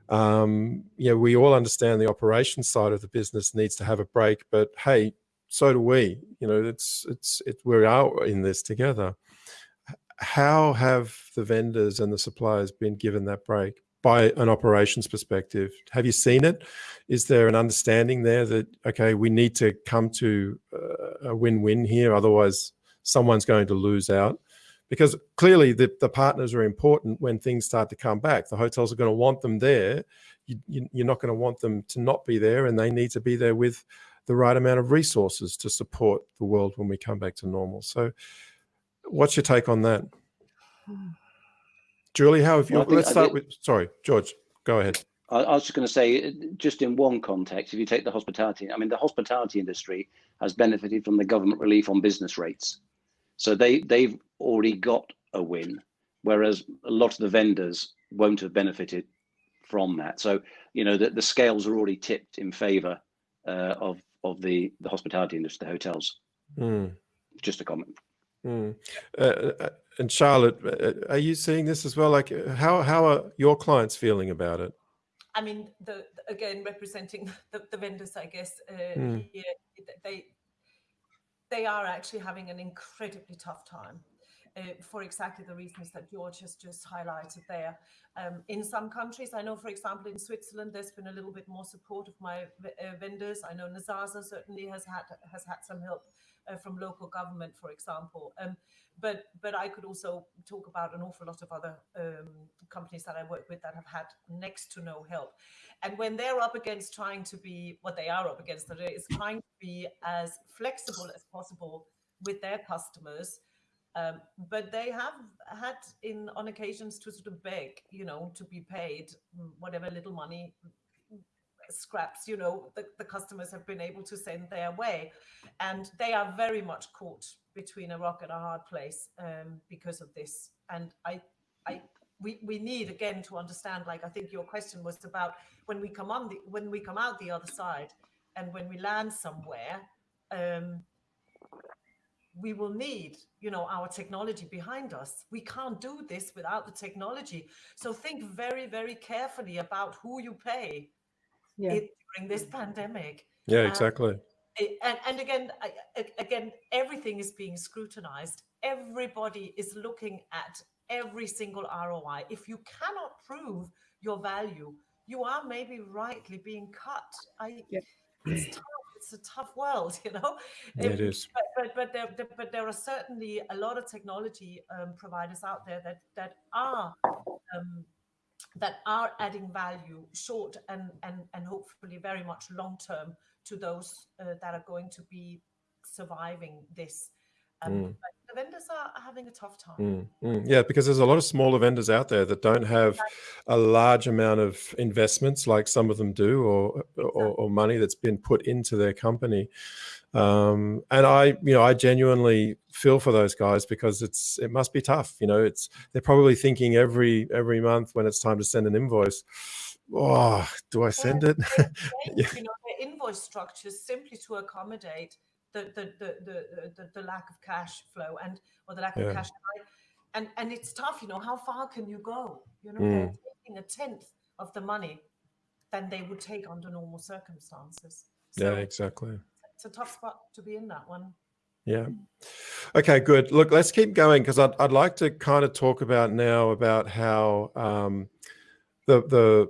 Speaker 1: Um, you know, we all understand the operation side of the business needs to have a break, but hey, so do we. You know, it's it's it. We're out in this together how have the vendors and the suppliers been given that break by an operations perspective? Have you seen it? Is there an understanding there that, okay, we need to come to uh, a win-win here, otherwise someone's going to lose out? Because clearly the, the partners are important when things start to come back. The hotels are going to want them there. You, you, you're not going to want them to not be there and they need to be there with the right amount of resources to support the world when we come back to normal. So What's your take on that? Julie, how have you, well, let's start with, sorry, George, go ahead.
Speaker 4: I, I was just going to say, just in one context, if you take the hospitality, I mean, the hospitality industry has benefited from the government relief on business rates. So they, they've already got a win, whereas a lot of the vendors won't have benefited from that. So, you know, the, the scales are already tipped in favor uh, of, of the, the hospitality industry, the hotels. Mm. Just a comment.
Speaker 1: Mm. Uh, uh, and Charlotte, uh, are you seeing this as well? Like, how how are your clients feeling about it?
Speaker 6: I mean, the, again representing <laughs> the, the vendors, I guess uh, mm. here, they they are actually having an incredibly tough time. Uh, for exactly the reasons that George has just highlighted there. Um, in some countries, I know, for example, in Switzerland, there's been a little bit more support of my uh, vendors. I know Nazasa certainly has had has had some help uh, from local government, for example. Um, but but I could also talk about an awful lot of other um, companies that I work with that have had next to no help. And when they're up against trying to be what they are up against today is trying to be as flexible as possible with their customers. Um, but they have had in on occasions to sort of beg, you know, to be paid whatever little money scraps, you know, the, the customers have been able to send their way. And they are very much caught between a rock and a hard place um, because of this. And I, I, we, we need again to understand, like I think your question was about when we come on the when we come out the other side and when we land somewhere, um, we will need you know our technology behind us we can't do this without the technology so think very very carefully about who you pay yeah. during this pandemic.
Speaker 1: Yeah, exactly. Um,
Speaker 6: and, and again, again, everything is being scrutinized. Everybody is looking at every single ROI. If you cannot prove your value, you are maybe rightly being cut. I, yeah. It's tough. It's a tough world, <laughs> you know.
Speaker 1: Yeah, it is.
Speaker 6: But but but there, but there are certainly a lot of technology um, providers out there that that are um, that are adding value short and and and hopefully very much long term to those uh, that are going to be surviving this um, mm. the vendors are having a tough time.
Speaker 1: Mm, mm. Yeah, because there's a lot of smaller vendors out there that don't have a large amount of investments like some of them do, or or, or money that's been put into their company. Um, and I, you know, I genuinely feel for those guys because it's it must be tough. You know, it's they're probably thinking every every month when it's time to send an invoice. Oh, do I send it? <laughs>
Speaker 6: yeah. You know, invoice structures simply to accommodate the the the the, the, the lack of cash flow and or the lack of yeah. cash and and it's tough you know how far can you go? You know mm. taking a tenth of the money than they would take under normal circumstances.
Speaker 1: So yeah exactly.
Speaker 6: it's a tough spot to be in that one.
Speaker 1: Yeah. Okay good. Look let's keep going because I'd, I'd like to kind of talk about now about how um the the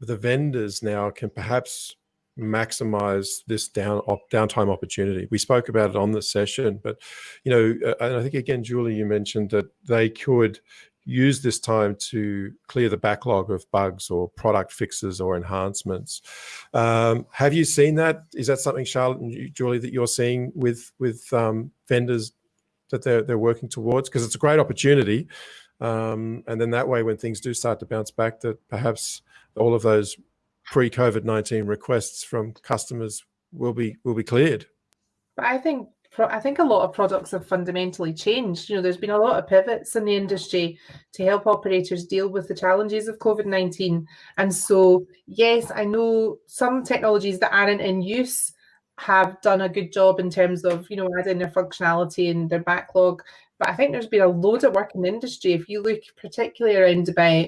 Speaker 1: the vendors now can perhaps maximize this down op, downtime opportunity. We spoke about it on the session, but you know, and I think again, Julie, you mentioned that they could use this time to clear the backlog of bugs or product fixes or enhancements. Um, have you seen that? Is that something, Charlotte and Julie, that you're seeing with with um, vendors that they're they're working towards? Because it's a great opportunity, um, and then that way, when things do start to bounce back, that perhaps all of those pre-COVID-19 requests from customers will be will be cleared.
Speaker 3: But I think I think a lot of products have fundamentally changed. You know, there's been a lot of pivots in the industry to help operators deal with the challenges of COVID 19. And so, yes, I know some technologies that aren't in use have done a good job in terms of, you know, adding their functionality and their backlog. But I think there's been a load of work in the industry. If you look particularly around about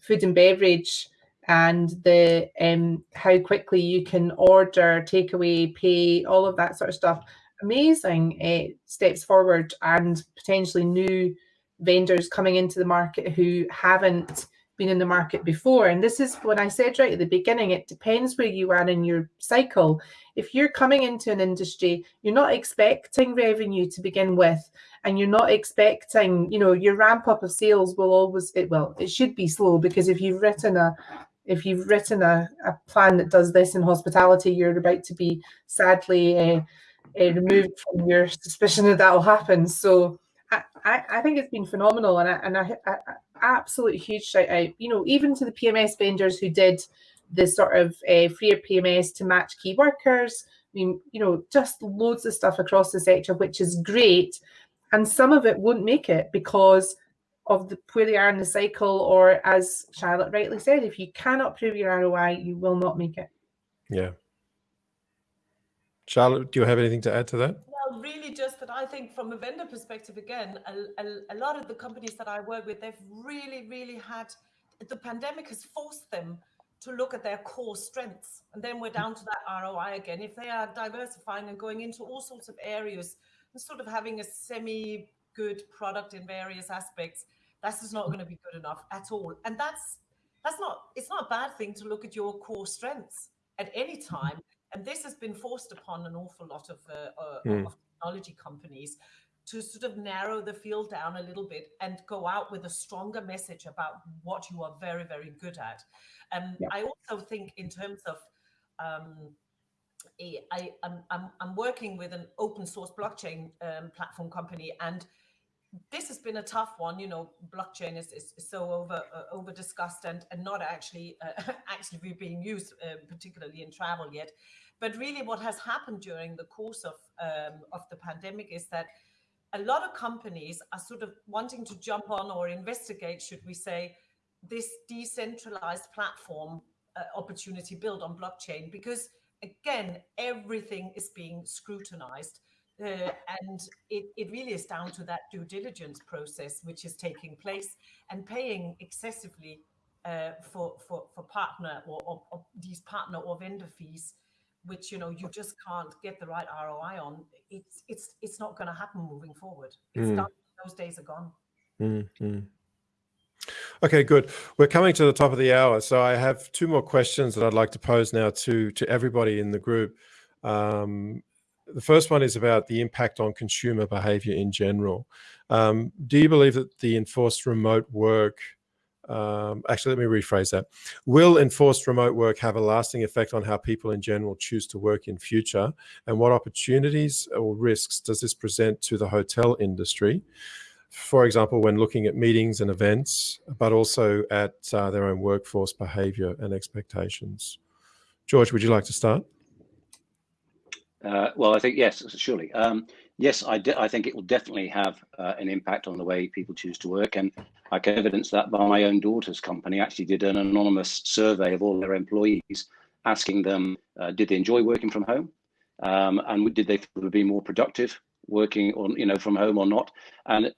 Speaker 3: food and beverage and the um, how quickly you can order, takeaway, pay, all of that sort of stuff amazing uh, steps forward and potentially new vendors coming into the market who haven't been in the market before. And this is when I said right at the beginning, it depends where you are in your cycle. If you're coming into an industry, you're not expecting revenue to begin with, and you're not expecting, you know, your ramp up of sales will always, it well, it should be slow because if you've written a if you've written a, a plan that does this in hospitality, you're about to be sadly uh, uh, removed from your suspicion that that will happen. So I, I, I, think it's been phenomenal, and I, and I, I, absolute huge shout out. You know, even to the PMS vendors who did the sort of uh, freer PMS to match key workers. I mean, you know, just loads of stuff across the sector, which is great. And some of it won't make it because of the, where they are in the cycle, or as Charlotte rightly said, if you cannot prove your ROI, you will not make it.
Speaker 1: Yeah, Charlotte, do you have anything to add to that?
Speaker 6: Well, really just that I think from a vendor perspective, again, a, a, a lot of the companies that I work with, they've really, really had, the pandemic has forced them to look at their core strengths. And then we're down to that ROI again. If they are diversifying and going into all sorts of areas and sort of having a semi good product in various aspects, that's just not going to be good enough at all. And that's that's not it's not a bad thing to look at your core strengths at any time and this has been forced upon an awful lot of, uh, uh, mm. of technology companies to sort of narrow the field down a little bit and go out with a stronger message about what you are very, very good at. And yeah. I also think in terms of um, I, am I'm, I'm working with an open source blockchain um, platform company, and this has been a tough one. You know, blockchain is, is, so over uh, over discussed and, and not actually uh, <laughs> actually being used, uh, particularly in travel yet. But really, what has happened during the course of um, of the pandemic is that a lot of companies are sort of wanting to jump on or investigate, should we say, this decentralized platform uh, opportunity built on blockchain because again everything is being scrutinized uh, and it, it really is down to that due diligence process which is taking place and paying excessively uh, for, for for partner or, or, or, these partner or vendor fees which you know you just can't get the right ROI on, it's it's it's not going to happen moving forward. It's mm. done. Those days are gone.
Speaker 1: Mm-hmm. Okay, good. We're coming to the top of the hour, so I have two more questions that I'd like to pose now to to everybody in the group. Um, the first one is about the impact on consumer behavior in general. Um, do you believe that the enforced remote work um, actually, let me rephrase that. Will enforced remote work have a lasting effect on how people in general choose to work in future? And what opportunities or risks does this present to the hotel industry? For example, when looking at meetings and events, but also at uh, their own workforce behavior and expectations. George, would you like to start?
Speaker 4: Uh, well, I think yes, surely. Um, yes, I, I think it will definitely have uh, an impact on the way people choose to work. And I can evidence that by my own daughter's company actually did an anonymous survey of all their employees, asking them, uh, did they enjoy working from home? Um, and did they be more productive working on, you know, from home or not? And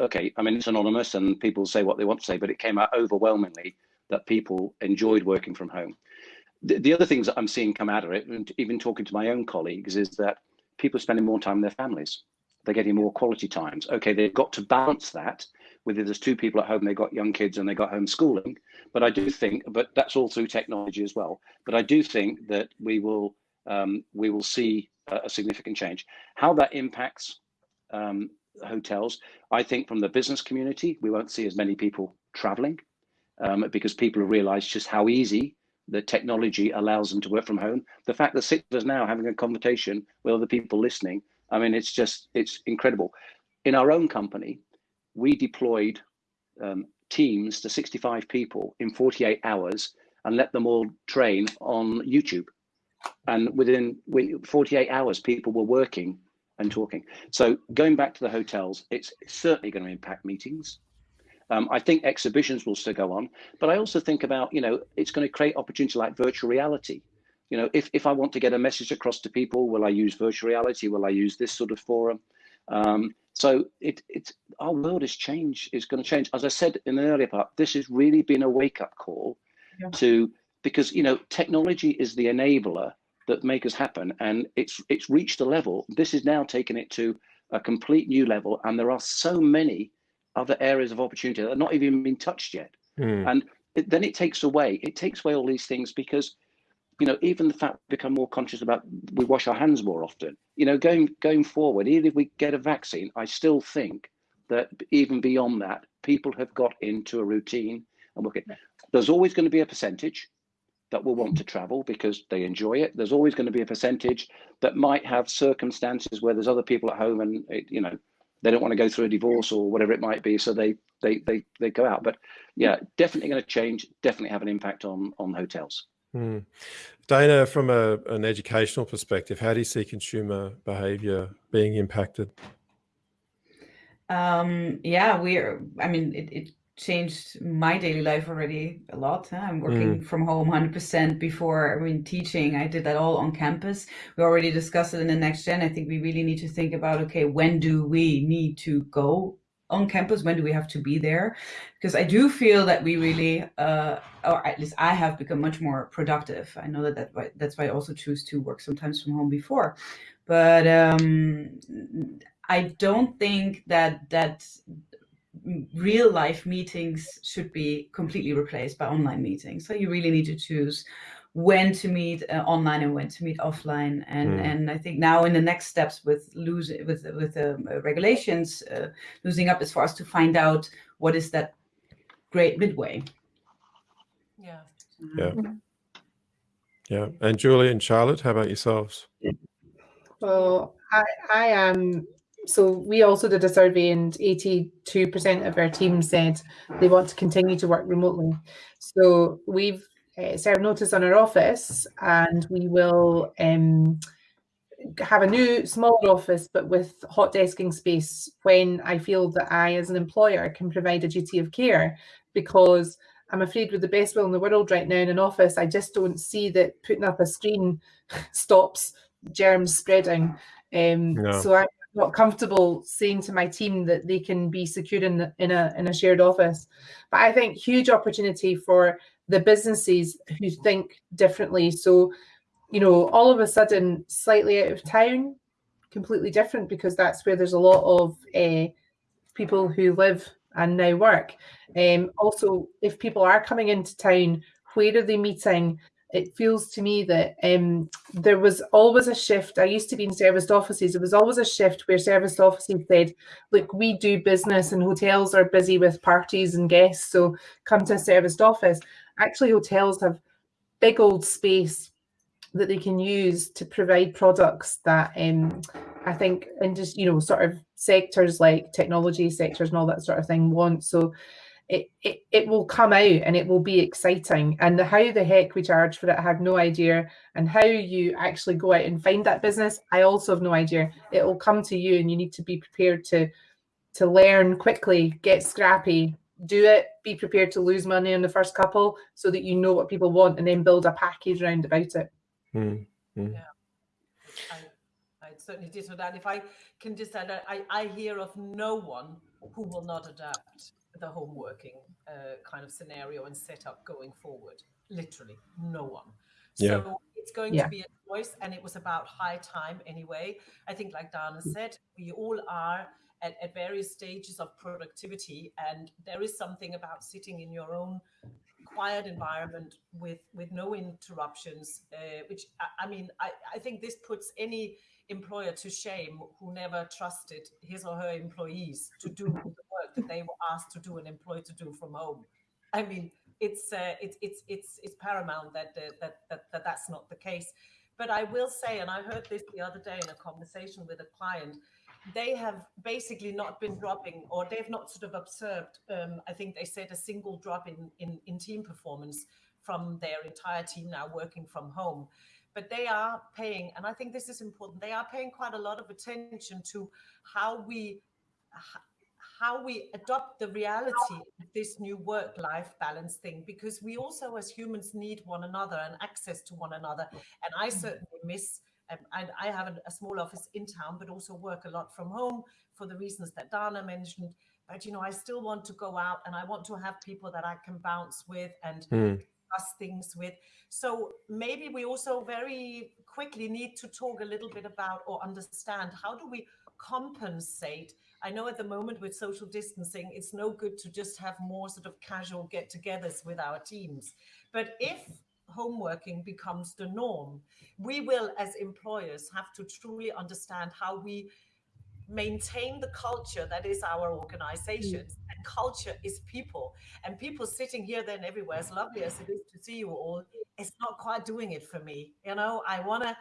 Speaker 4: okay, I mean, it's anonymous and people say what they want to say, but it came out overwhelmingly that people enjoyed working from home. The, the other things that I'm seeing come out of it, and even talking to my own colleagues, is that people are spending more time with their families. They're getting more quality times. Okay, they've got to balance that with there's two people at home, they've got young kids and they got homeschooling. But I do think, but that's all through technology as well. But I do think that we will um, we will see a, a, significant change. How that impacts um, hotels, I think from the business community, we won't see as many people traveling um, because people have realized just how easy the technology allows them to work from home. The fact that six of us now having a conversation with other people listening, I mean, it's just, it's incredible. In our own company, we deployed um, teams to 65 people in 48 hours and let them all train on YouTube. And within 48 hours, people were working and talking. So going back to the hotels, it's certainly going to impact meetings. Um, I think exhibitions will still go on, but I also think about, you know, it's going to create opportunity like virtual reality. You know, if, if I want to get a message across to people, will I use virtual reality? Will I use this sort of forum? Um, so it, it's our world is change is going to change. As I said in the earlier part, this has really been a wake up call yeah. to because you know technology is the enabler that make us happen, and it's it's reached a level. This is now taking it to a complete new level, and there are so many other areas of opportunity that are not even been touched yet. Mm. And it, then it takes away it takes away all these things because you know, even the fact we become more conscious about we wash our hands more often. You know, going going forward, even if we get a vaccine, I still think that even beyond that, people have got into a routine and working. There's always going to be a percentage that will want to travel because they enjoy it. There's always going to be a percentage that might have circumstances where there's other people at home and it, you know they don't want to go through a divorce or whatever it might be, so they they they they go out. But yeah, definitely going to change. Definitely have an impact on on hotels.
Speaker 1: Mm. Dana, from a, an educational perspective, how do you see consumer behavior being impacted?
Speaker 2: Um, yeah, we're, I mean, it, it, changed my daily life already a lot. Huh? I'm working mm. from home 100% before, I mean, teaching, I did that all on campus. We already discussed it in the next gen. I think we really need to think about, okay, when do we need to go on campus? When do we have to be there? Because I do feel that we really, uh, or at least I have become much more productive. I know that, that that's why I also choose to work sometimes from home before. But um, I don't think that that real life meetings should be completely replaced by online meetings. So you really need to choose when to meet uh, online and when to meet offline. And mm. and I think now in the next steps with losing with with the um, uh, regulations uh, losing up is for us to find out what is that great midway.
Speaker 6: Yeah.
Speaker 1: Yeah. Mm-hmm. Yeah. And Julie and Charlotte, how about yourselves?
Speaker 3: Well, I I am so we also did a survey and 82% of our team said they want to continue to work remotely. So we've uh, serve notice on our office and we will um, have a new smaller office but with hot desking space when I feel that I as an employer can provide a duty of care because I'm afraid with the best will in the world right now in an office I just don't see that putting up a screen <laughs> stops germs spreading um, no. so I'm not comfortable saying to my team that they can be secured in, in a in a shared office but I think huge opportunity for the businesses who think differently. So, you know, all of a sudden, slightly out of town, completely different because that's where there's a lot of uh, people who live and now work. Um, also, if people are coming into town, where are they meeting? It feels to me that um, there was always a shift. I used to be in serviced offices. There was always a shift where serviced offices said, look, we do business and hotels are busy with parties and guests, so come to a serviced office actually hotels have big old space that they can use to provide products that um, I think and just you know sort of sectors like technology sectors and all that sort of thing want. So it, it it will come out and it will be exciting. And the, how the heck we charge for it, I have no idea. And how you actually go out and find that business, I also have no idea. It will come to you, and you need to be prepared to to learn quickly, get scrappy, do it, be prepared to lose money in the first couple so that you know what people want and then build a package around about it.
Speaker 1: Mm,
Speaker 6: Yeah, I, I certainly did. So that if I can just add, I, I hear of no one who will not adapt the home working uh, kind of scenario and setup going forward. Literally, no one.
Speaker 1: Yeah.
Speaker 6: So it's going yeah. to be a choice, and it was about high time anyway. I think, like Dana said, we all are at, at various stages of productivity. And there is something about sitting in your own quiet environment with with no interruptions uh, which I, I, mean I, I think this puts any employer to shame who never trusted his or her employees to do the <laughs> that they were asked to do and employed to do from home i mean it's uh, it's it's it's it's paramount that, uh, that that that that's not the case but i will say and i heard this the other day in a conversation with a client they have basically not been dropping or they've not sort of observed um, i think they said a single drop in, in in team performance from their entire team now working from home. But they are paying, and I think this is important, they are paying quite a lot of attention to how we how we adopt the reality of this new work-life balance thing because we also as humans need one another and access to one another and i certainly miss um, I, I have a, a, small office in town but also work a lot from home for the reasons that dana mentioned but you know i still want to go out and i want to have people that i can bounce with and mm discuss things with. So maybe we also very quickly need to talk a little bit about or understand how do we compensate. I know at the moment with social distancing, it's no good to just have more sort of casual get togethers with our teams. But if home working becomes the norm, we will, as employers, have to truly understand how we maintain the culture that is our organizations mm. and culture is people and people sitting here then everywhere as lovely as it is to see you all it's not quite doing it for me you know i want to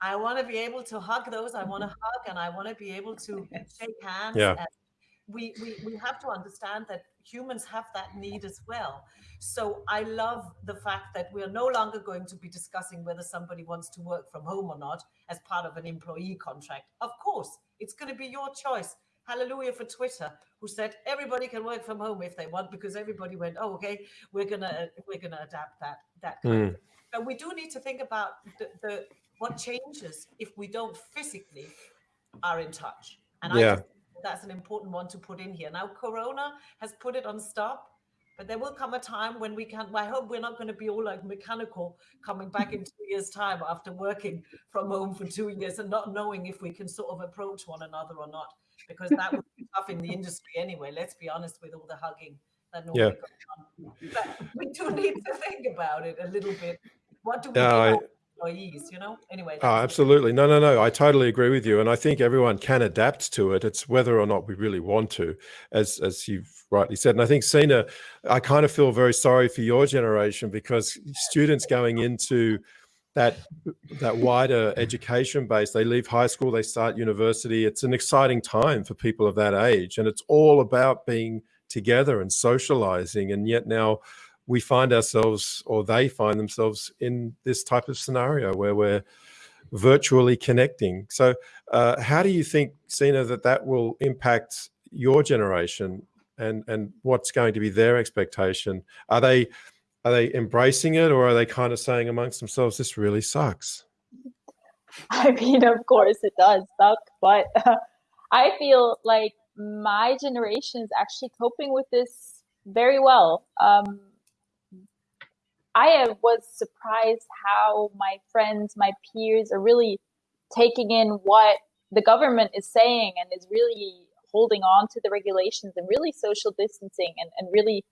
Speaker 6: i want to be able to hug those i want to hug and i want to be able to <laughs> shake hands
Speaker 1: yeah.
Speaker 6: we, we we have to understand that humans have that need as well so i love the fact that we are no longer going to be discussing whether somebody wants to work from home or not as part of an employee contract of course it's going to be your choice. Hallelujah for Twitter, who said everybody can work from home if they want, because everybody went, oh, okay, we're gonna we're gonna adapt that that. Kind mm. And we do need to think about the, the what changes if we don't physically are in touch. And
Speaker 1: yeah. I
Speaker 6: that's an important one to put in here. Now, Corona has put it on stop but there will come a time when we can. I hope we're not going to be all like mechanical coming back in two years' time after working from home for two years and not knowing if we can sort of approach one another or not, because that would be tough in the industry anyway. Let's be honest with all the hugging that normally yeah. goes on. But we do need to think about it a little bit. What do we do? Employees, you know? Anyway.
Speaker 1: Oh, absolutely. No, no, no. I totally agree with you. And I think everyone can adapt to it. It's whether or not we really want to, as as you've rightly said. And I think Sina, I kind of feel very sorry for your generation because students going into that that wider education base, they leave high school, they start university. It's an exciting time for people of that age. And it's all about being together and socializing. And yet now we find ourselves or they find themselves in this type of scenario where we're virtually connecting. So uh, how do you think, Sina, that that will impact your generation and, and what's going to be their expectation? Are they, are they embracing it or are they kind of saying amongst themselves, this really sucks? <laughs>
Speaker 5: I mean, of course it does suck, but uh, <laughs> I feel like my generation is actually coping with this very well. Um, I was surprised how my friends, my peers are really taking in what the government is saying and is really holding on to the regulations and really social distancing and, and really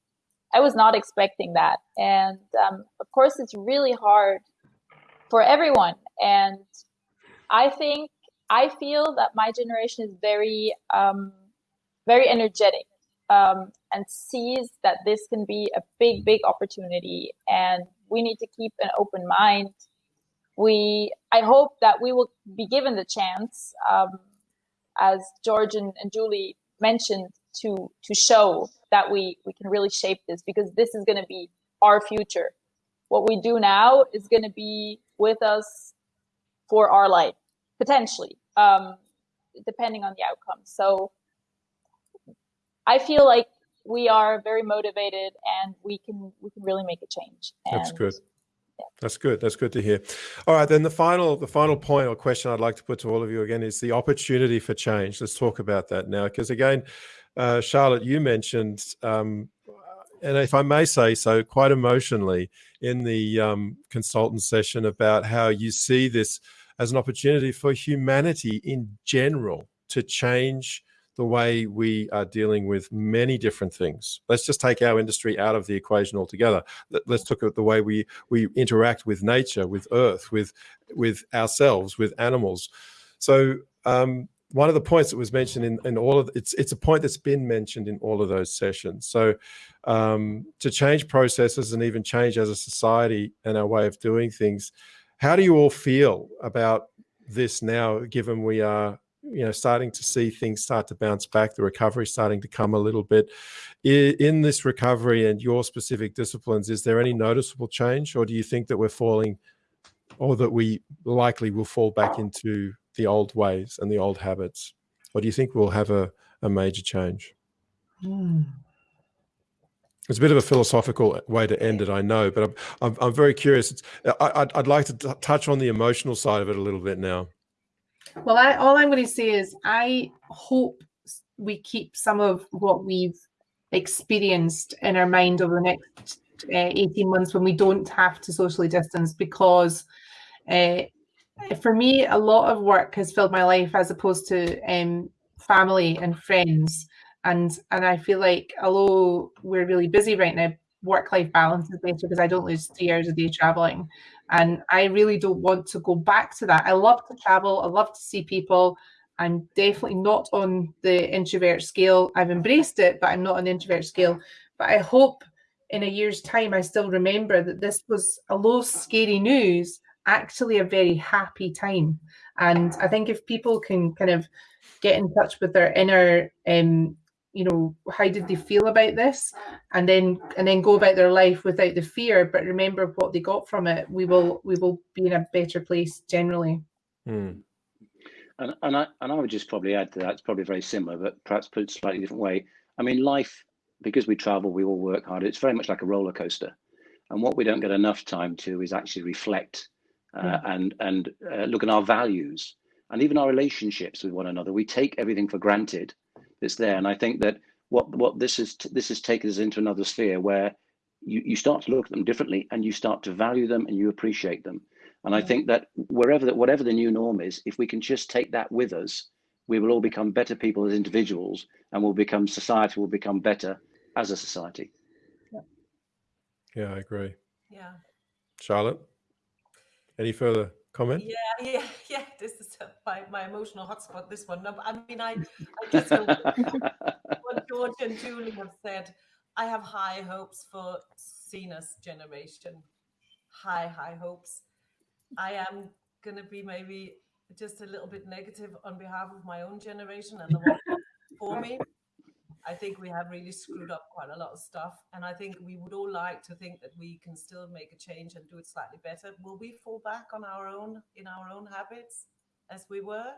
Speaker 5: I was not expecting that. And um, of course, it's really hard for everyone. And I think I feel that my generation is very, um, very energetic um, and sees that this can be a big, big opportunity. And we need to keep an open mind. We, I hope that we will be given the chance, um, as George and, and Julie mentioned, to to show that we we can really shape this because this is going to be our future. What we do now is going to be with us for our life potentially, um, depending on the outcome. So I feel like we are very motivated and we can we can really make a change.
Speaker 1: And, That's good. Yeah. That's good. That's good to hear. All right, then the final the final point or question I'd like to put to all of you again is the opportunity for change. Let's talk about that now, because again, uh, Charlotte, you mentioned, um, and if I may say so, quite emotionally in the um, consultant session about how you see this as an opportunity for humanity in general to change the way we are dealing with many different things. Let's just take our industry out of the equation altogether. Let's look at the way we we interact with nature, with earth, with with ourselves, with animals. So um, one of the points that was mentioned in, in all of it's it's a point that's been mentioned in all of those sessions. So um, to change processes and even change as a society and our way of doing things, how do you all feel about this now, given we are you know starting to see things start to bounce back the recovery starting to come a little bit in this recovery and your specific disciplines is there any noticeable change or do you think that we're falling or that we likely will fall back into the old ways and the old habits or do you think we'll have a, a major change mm. It's a bit of a philosophical way to end it, I know, but I'm I'm, I'm very curious. It's, I, would I'd like to touch on the emotional side of it a little bit now.
Speaker 3: Well, I, all I'm going to say is I hope we keep some of what we've experienced in our mind over the next uh, 18 months when we don't have to socially distance because uh, for me, a lot of work has filled my life as opposed to um, family and friends. And and I feel like although we're really busy right now, work life balance is better because I don't lose three hours a day traveling. And I really don't want to go back to that. I love to travel, I love to see people. I'm definitely not on the introvert scale. I've embraced it, but I'm not on the introvert scale. But I hope in a year's time, I still remember that this was, although scary news, actually a very happy time. And I think if people can kind of get in touch with their inner um, you know how did they feel about this? And then and then go about their life without the fear but remember what they got from it. We will we will be in a better place generally.
Speaker 4: Mm. and, and i and i would just probably add to that it's probably very similar but perhaps put it slightly different way. I mean life because we travel we all work hard it's very much like a roller coaster. And what we don't get enough time to is actually reflect uh, yeah. and and uh, look at our values and even our relationships with one another. We take everything for granted that's there. And I think that what what this is this has taken us into another sphere where you, you start to look at them differently and you start to value them and you appreciate them. And I mm. think that wherever that whatever the new norm is, if we can just take that with us, we will all become better people as individuals and we'll become society will become better as a society.
Speaker 1: Yeah, yeah I agree.
Speaker 6: Yeah.
Speaker 1: Charlotte, any further comment?
Speaker 6: Yeah, <laughs> yeah, yeah. This is my, my emotional hotspot. This one. No, I mean, I, I just <laughs> what George and Julie have said. I have high hopes for Sina's generation. High, high hopes. I am going to be maybe just a little bit negative on behalf of my own generation and the one for me. I think we have really screwed up quite a lot of stuff. And I think we would all like to think that we can still make a change and do it slightly better. Will we fall back on our own, in our own habits as we were?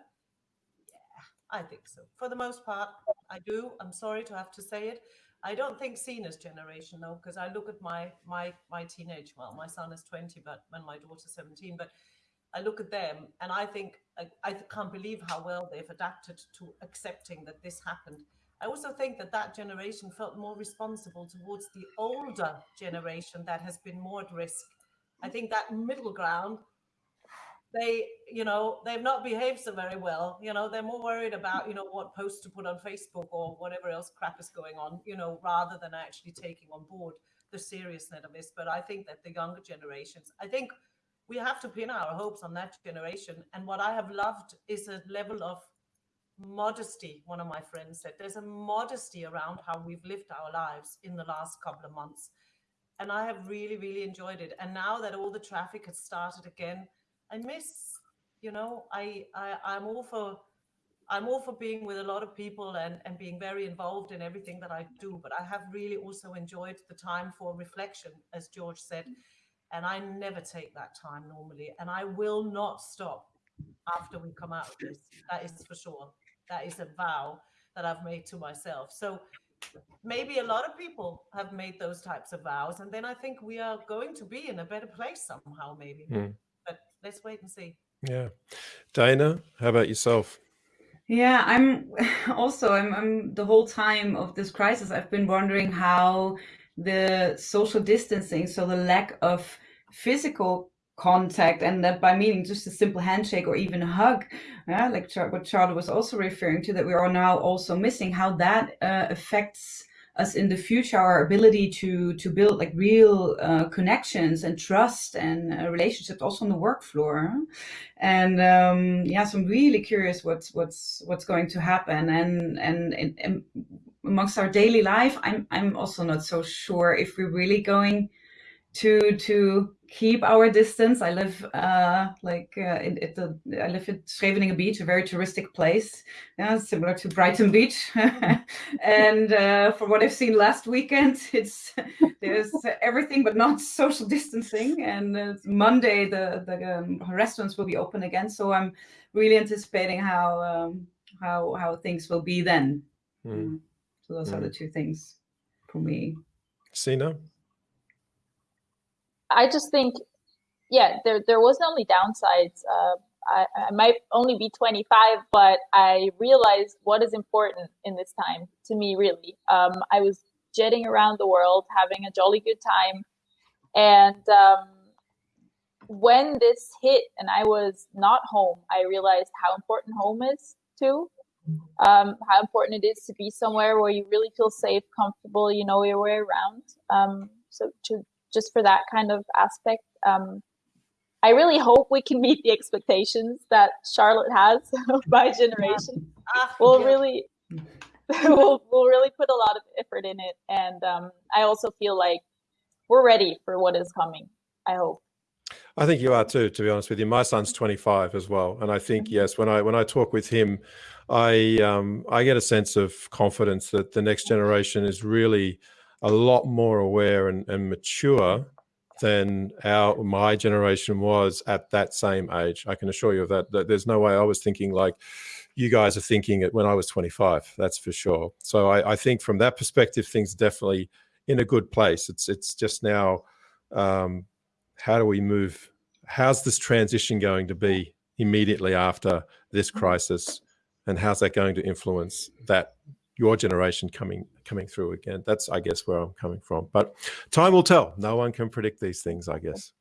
Speaker 6: Yeah, I think so. For the most part, I do. I'm sorry to have to say it. I don't think Sina's generation though, because I look at my my my teenage. Well, my son is 20, but when my daughter's 17, but I look at them and I think I, I can't believe how well they've adapted to accepting that this happened I also think that that generation felt more responsible towards the older generation that has been more at risk. I think that middle ground, they, you know, they've not behaved so very well. You know, they're more worried about, you know, what posts to put on Facebook or whatever else crap is going on, you know, rather than actually taking on board the seriousness of this. But I think that the younger generations, I think we have to pin our hopes on that generation. And what I have loved is a level of modesty, one of my friends said. There's a modesty around how we've lived our lives in the last couple of months. And I have really, really enjoyed it. And now that all the traffic has started again, I miss, you know, I, I I'm all for I'm all for being with a lot of people and, and being very involved in everything that I do. But I have really also enjoyed the time for reflection, as George said. And I never take that time normally. And I will not stop after we come out of this. That is for sure. That is a vow that I've made to myself. So maybe a lot of people have made those types of vows. And then I think we are going to be in a better place somehow, maybe. Mm. But let's wait and see.
Speaker 1: Yeah. Dana, how about yourself?
Speaker 2: Yeah, I'm <laughs> also I'm, I'm the whole time of this crisis I've been wondering how the social distancing, so the lack of physical contact and that by meaning just a simple handshake or even a hug yeah like what charlotte was also referring to that we are now also missing how that uh, affects us in the future our ability to to build like real uh, connections and trust and uh, relationships also on the work floor and um yeah so i'm really curious what's what's what's going to happen. And and, and, and amongst our daily life i'm i'm also not so sure if we're really going to to keep our distance. I live uh, like uh, in, at the I live at Scheveningen Beach, a very touristic place, yeah, similar to Brighton Beach. <laughs> and uh, from what I've seen last weekend, <laughs> it's there's everything but not <laughs> social distancing. And Monday the the um, restaurants will be open again, so I'm really anticipating how um, how how things will be then. Mm. So those mm. are the two things for me.
Speaker 1: Sina.
Speaker 5: I just think, yeah, there there wasn't only downsides. Uh, I, I might only be 25, but I realized what is important in this time to me. Really, um, I was jetting around the world, having a jolly good time, and um, when this hit and I was not home, I realized how important home is too. Um, how important it is to be somewhere where you really feel safe, comfortable, you know your way around. Um, so to just for that kind of aspect. Um, I really hope we can <laughs> meet the expectations that Charlotte has <laughs> by generation. Ah, we'll really, <laughs> we'll, we'll really put a lot of effort in it, and um, I also feel like we're ready for what is coming. I hope.
Speaker 1: I think you are too, to be honest with you. My son's 25 as well, and I think mm-hmm. yes, when I when I talk with him, I um, I get a sense of confidence that the next generation is really a lot more aware and, and mature than our my generation was at that same age. I can assure you of that, that. There's no way I was thinking like you guys are thinking it when I was 25. That's for sure. So I, I think from that perspective, things definitely in a good place. It's it's just now, um, how do we move? How's this transition going to be immediately after this mm-hmm. crisis, and how's that going to influence that your generation coming coming through again. That's, I guess, where I'm coming from. But time will tell. No one can predict these things, I guess.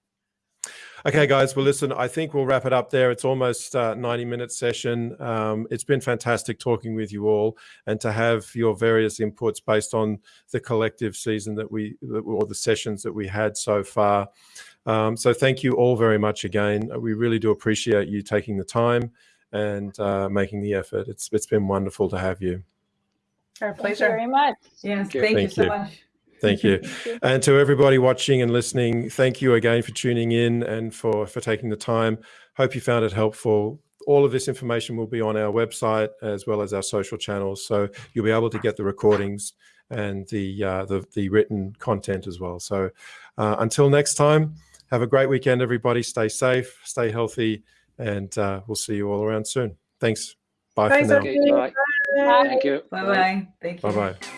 Speaker 1: Okay, guys. Well, listen, I think we'll wrap it up there. It's almost uh, 90 minute session. Um, it's been fantastic talking with you all and to have your various inputs based on the collective season that we, or the sessions that we had so far. Um, so thank you all very much again. We really do appreciate you taking the time and uh, making the effort. It's It's been wonderful to have you.
Speaker 3: Our pleasure.
Speaker 5: very much.
Speaker 2: Yes, thank, thank you so much.
Speaker 1: Thank you. <laughs> thank you. And to everybody watching and listening, thank you again for tuning in and for, for taking the time. Hope you found it helpful. All of this information will be on our website as well as our social channels. So you'll be able to get the recordings and the, uh, the, the, written content as well. So uh, until next time, have a great weekend, everybody. Stay safe, stay healthy, and uh, we'll see you all around soon. Thanks. Bye
Speaker 3: Thanks,
Speaker 1: for
Speaker 3: now.
Speaker 4: Okay, bye. Bye. Thank you.
Speaker 2: Bye bye. Thank you.
Speaker 1: Bye bye.